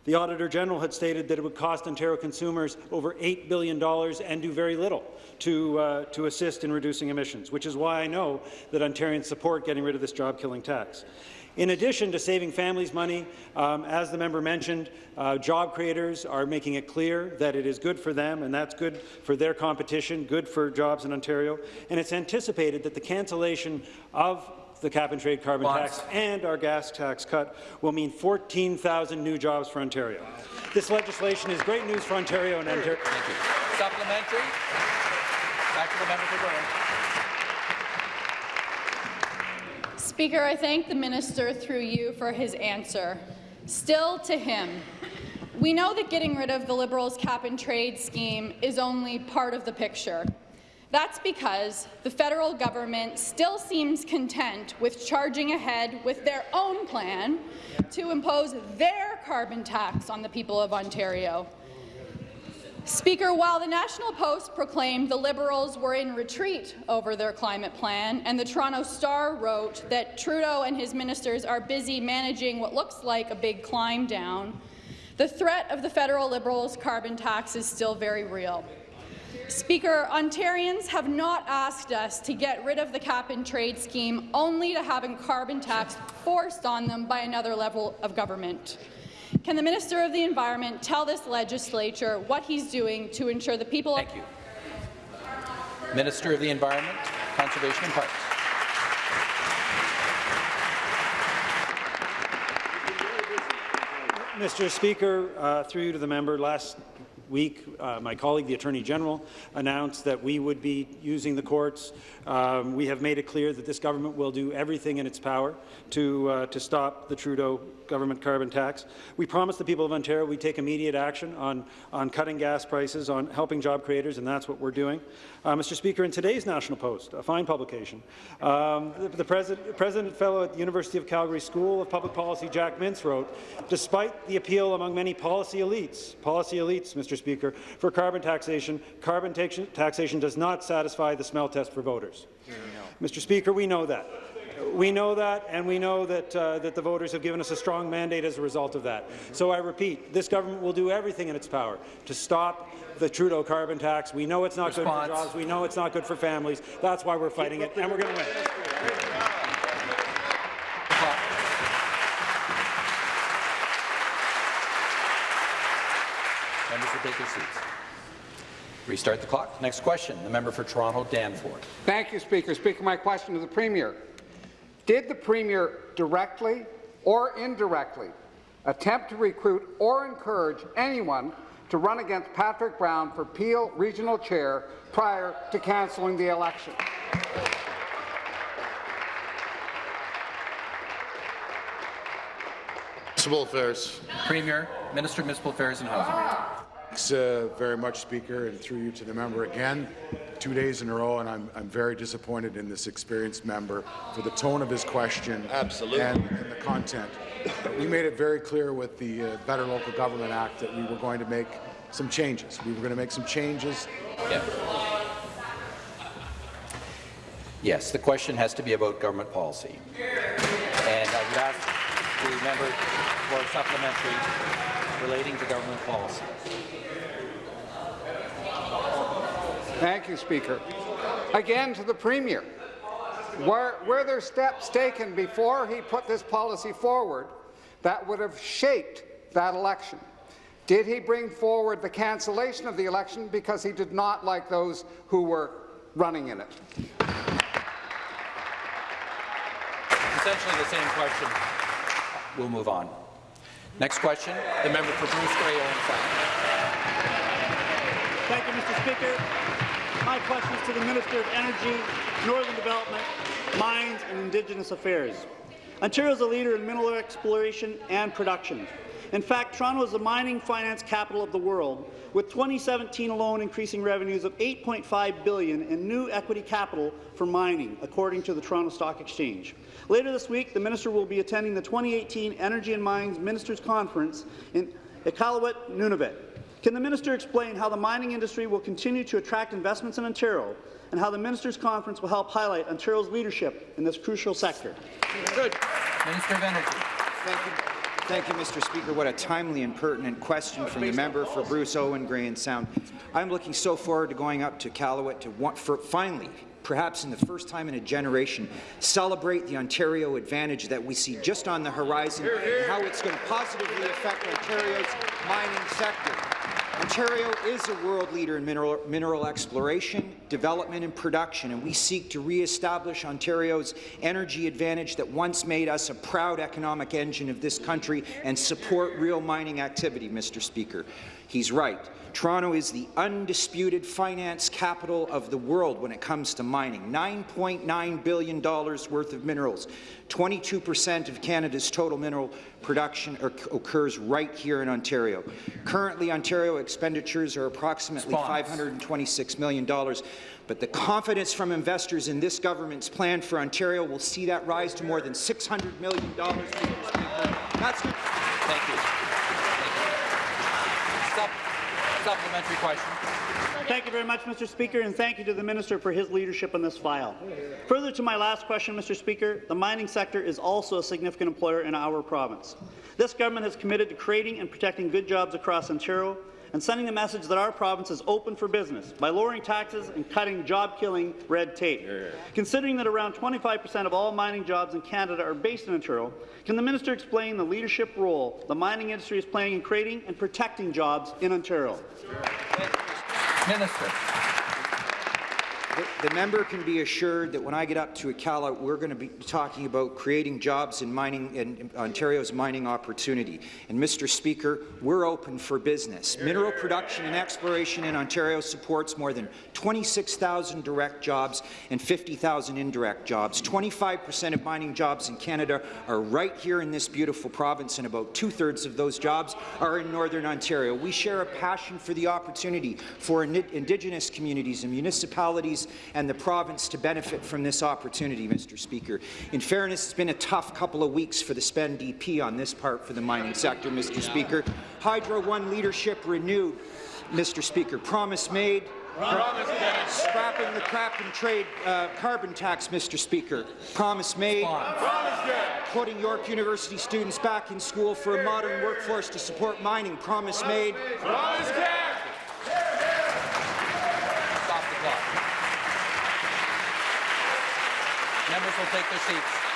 [SPEAKER 21] The Auditor General had stated that it would cost Ontario consumers over $8 billion and do very little to, uh, to assist in reducing emissions, which is why I know that Ontarians support getting rid of this job-killing tax. In addition to saving families money, um, as the member mentioned, uh, job creators are making it clear that it is good for them, and that's good for their competition, good for jobs in Ontario. And it's anticipated that the cancellation of the cap-and-trade carbon
[SPEAKER 1] Bonds.
[SPEAKER 21] tax and our gas tax cut will mean 14,000 new jobs for Ontario. This legislation is great news for Ontario and Ontario.
[SPEAKER 1] Thank you. Supplementary. Back to the member for Durham.
[SPEAKER 20] Speaker, I thank the minister through you for his answer. Still to him, we know that getting rid of the Liberals' cap-and-trade scheme is only part of the picture. That's because the federal government still seems content with charging ahead with their own plan to impose their carbon tax on the people of Ontario. Speaker, while the National Post proclaimed the Liberals were in retreat over their climate plan, and the Toronto Star wrote that Trudeau and his ministers are busy managing what looks like a big climb down, the threat of the federal Liberals' carbon tax is still very real. Speaker, Ontarians have not asked us to get rid of the cap-and-trade scheme only to have a carbon tax forced on them by another level of government. Can the Minister of the Environment tell this legislature what he's doing to ensure the people
[SPEAKER 1] Thank you. Minister of the Environment, Conservation and Parks.
[SPEAKER 21] Mr. Speaker, uh, through you to the member, last week, uh, my colleague, the Attorney General, announced that we would be using the courts. Um, we have made it clear that this government will do everything in its power to, uh, to stop the Trudeau government carbon tax. We promised the people of Ontario we'd take immediate action on, on cutting gas prices, on helping job creators, and that's what we're doing. Uh, Mr. Speaker, in today's National Post, a fine publication, um, the, the president, president fellow at the University of Calgary School of Public Policy, Jack Mintz, wrote, despite the appeal among many policy elites, policy elites, Mr. Speaker, for carbon taxation, carbon taxation, taxation does not satisfy the smell test for voters. Mr. Speaker, we know that. We know that, and we know that, uh, that the voters have given us a strong mandate as a result of that. So I repeat, this government will do everything in its power to stop the Trudeau carbon tax. We know it's not
[SPEAKER 1] Response.
[SPEAKER 21] good for jobs. We know it's not good for families. That's why we're fighting it, and we're going to win.
[SPEAKER 1] Members will take their seats. Restart the clock. Next question, the member for Toronto, Danforth.
[SPEAKER 22] Thank you, Speaker. Speaker, my question to the Premier. Did the Premier directly or indirectly attempt to recruit or encourage anyone to run against Patrick Brown for Peel Regional Chair prior to cancelling the election?
[SPEAKER 3] Municipal Affairs.
[SPEAKER 1] Premier, Minister of Municipal Affairs and Housing. Ah.
[SPEAKER 23] Thanks uh, very much, Speaker, and through you to the member again, two days in a row, and I'm, I'm very disappointed in this experienced member for the tone of his question
[SPEAKER 11] Absolutely.
[SPEAKER 23] and, and the content. We made it very clear with the uh, Better Local Government Act that we were going to make some changes. We were going to make some changes.
[SPEAKER 1] Yeah. Yes, the question has to be about government policy. And I would ask the member for a supplementary relating to government policy.
[SPEAKER 22] Thank you, Speaker. Again to the Premier. Were, were there steps taken before he put this policy forward that would have shaped that election? Did he bring forward the cancellation of the election because he did not like those who were running in it?
[SPEAKER 1] Essentially the same question. We'll move on. Next question, the member for Bruce Grey, Owen
[SPEAKER 10] Thank you, Mr. Speaker. My question is to the Minister of Energy, Northern Development, Mines and Indigenous Affairs. Ontario is a leader in mineral exploration and production.
[SPEAKER 24] In fact, Toronto is the mining finance capital of the world, with 2017 alone increasing revenues of 8.5 billion in new equity capital for mining, according to the Toronto Stock Exchange. Later this week, the minister will be attending the 2018 Energy and Mines Ministers Conference in Iqaluit, Nunavut. Can the minister explain how the mining industry will continue to attract investments in Ontario and how the Ministers' Conference will help highlight Ontario's leadership in this crucial sector?
[SPEAKER 1] Good. Minister of Energy.
[SPEAKER 19] Thank you. Thank you, Mr. Speaker. What a timely and pertinent question from the member for Bruce Owen, Grey and Sound. I'm looking so forward to going up to Iqaluit to want, for finally perhaps in the first time in a generation, celebrate the Ontario advantage that we see just on the horizon and how it's going to positively affect Ontario's mining sector. Ontario is a world leader in mineral, mineral, exploration, development and production, and we seek to re-establish Ontario's energy advantage that once made us a proud economic engine of this country and support real mining activity, Mr. Speaker. He's right. Toronto is the undisputed finance capital of the world when it comes to mining. $9.9 billion worth of minerals. 22 percent of Canada's total mineral production occurs right here in Ontario. Currently, Ontario expenditures are approximately $526 million, but the confidence from investors in this government's plan for Ontario will see that rise to more than $600 million. That's
[SPEAKER 1] Thank you. Supplementary question.
[SPEAKER 24] Thank you very much, Mr. Speaker, and thank you to the Minister for his leadership on this file. Further to my last question, Mr. Speaker, the mining sector is also a significant employer in our province. This government has committed to creating and protecting good jobs across Ontario, and sending the message that our province is open for business by lowering taxes and cutting job-killing red tape. Yeah. Considering that around 25 percent of all mining jobs in Canada are based in Ontario, can the minister explain the leadership role the mining industry is playing in creating and protecting jobs in Ontario?
[SPEAKER 1] Minister.
[SPEAKER 19] The, the, member can be assured that when I get up to Akala, we're going to be talking about creating jobs in mining in Ontario's mining opportunity. And Mr. Speaker, we're open for business. Mineral production and exploration in Ontario supports more than 26,000 direct jobs and 50,000 indirect jobs. 25 percent of mining jobs in Canada are right here in this beautiful province, and about two-thirds of those jobs are in Northern Ontario. We share a passion for the opportunity for Indigenous communities and municipalities and the province to benefit from this opportunity, Mr. Speaker. In fairness, it's been a tough couple of weeks for the spend DP on this part for the mining sector, Mr. Speaker. Hydro One leadership renewed, Mr. Speaker. Promise made, Promise Scrapping the crap and trade uh, carbon tax, Mr. Speaker. Promise made. Promise Putting York University students back in school for a modern workforce to support mining. Promise made. Promise
[SPEAKER 1] Members will take their seats.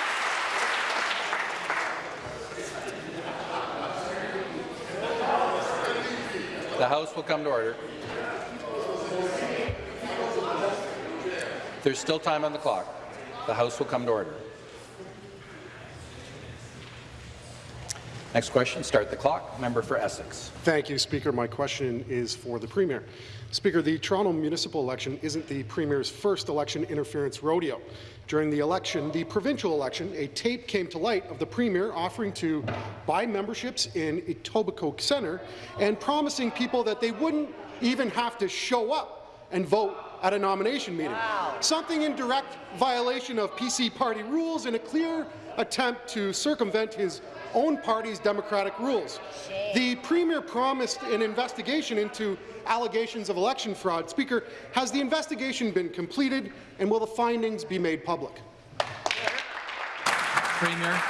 [SPEAKER 1] The House will come to order. There's still time on the clock. The House will come to order. Next question, start the clock. Member for Essex.
[SPEAKER 25] Thank you, Speaker. My question is for the Premier. Speaker, the Toronto municipal election isn't the Premier's first election interference rodeo. During the election, the provincial election, a tape came to light of the Premier offering to buy memberships in Etobicoke Centre and promising people that they wouldn't even have to show up and vote at a nomination meeting. Wow. Something in direct violation of PC party rules and a clear attempt to circumvent his own party's democratic rules. The Premier promised an investigation into allegations of election fraud. Speaker, has the investigation been completed, and will the findings be made public?
[SPEAKER 1] Premier.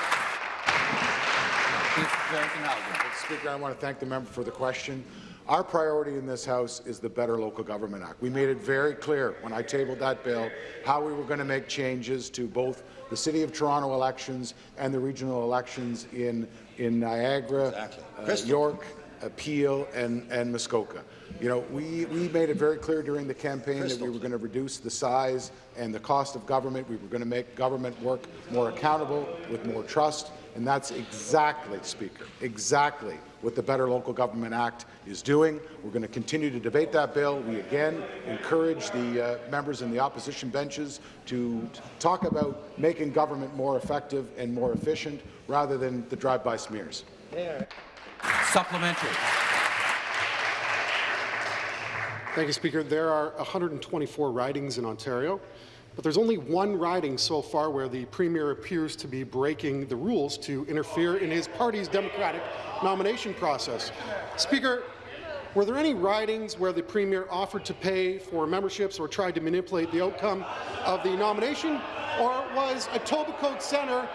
[SPEAKER 23] Speaker, I want to thank the member for the question. Our priority in this House is the Better Local Government Act. We made it very clear when I tabled that bill how we were going to make changes to both the City of Toronto elections and the regional elections in, in Niagara, exactly. uh, York, Peel, and, and Muskoka. You know, we, we made it very clear during the campaign Crystal. that we were going to reduce the size and the cost of government. We were going to make government work more accountable, with more trust, and that's exactly, Speaker, exactly what the Better Local Government Act is doing. We're going to continue to debate that bill. We again encourage the uh, members in the opposition benches to talk about making government more effective and more efficient rather than the drive-by smears. There.
[SPEAKER 1] Supplementary.
[SPEAKER 25] Thank you, Speaker. There are 124 ridings in Ontario, but there's only one riding so far where the Premier appears to be breaking the rules to interfere in his party's democratic nomination process. Speaker, were there any ridings where the Premier offered to pay for memberships or tried to manipulate the outcome of the nomination, or was Etobicoke Centre,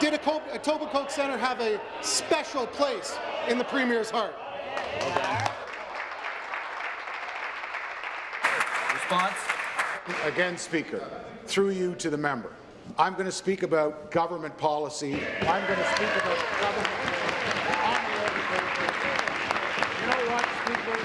[SPEAKER 25] did Etobicoke Centre have a special place in the Premier's heart?
[SPEAKER 1] Response?
[SPEAKER 23] Again, Speaker, through you to the member. I'm going to speak about government policy. I'm going to speak about government on the education. You know what, Speaker?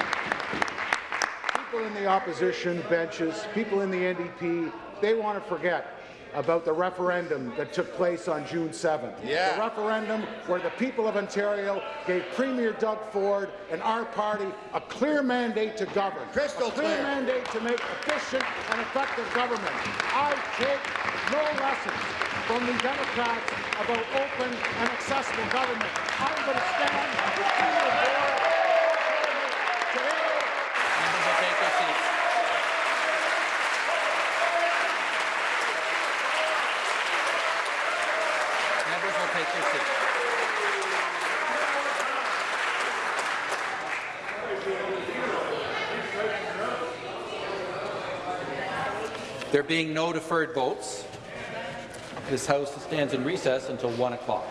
[SPEAKER 23] People in the opposition benches, people in the NDP, they want to forget about the referendum that took place on June 7th.
[SPEAKER 26] Yeah.
[SPEAKER 23] The referendum where the people of Ontario gave Premier Doug Ford and our party a clear mandate to govern.
[SPEAKER 26] Crystal
[SPEAKER 23] a clear,
[SPEAKER 26] clear.
[SPEAKER 23] mandate to make efficient and effective government. I take no lessons from the Democrats about open and accessible government. I'm going to stand with Premier Ford today.
[SPEAKER 1] Members will take their seats. Members will take their seats. There being no deferred votes, this House stands in recess until 1 o'clock.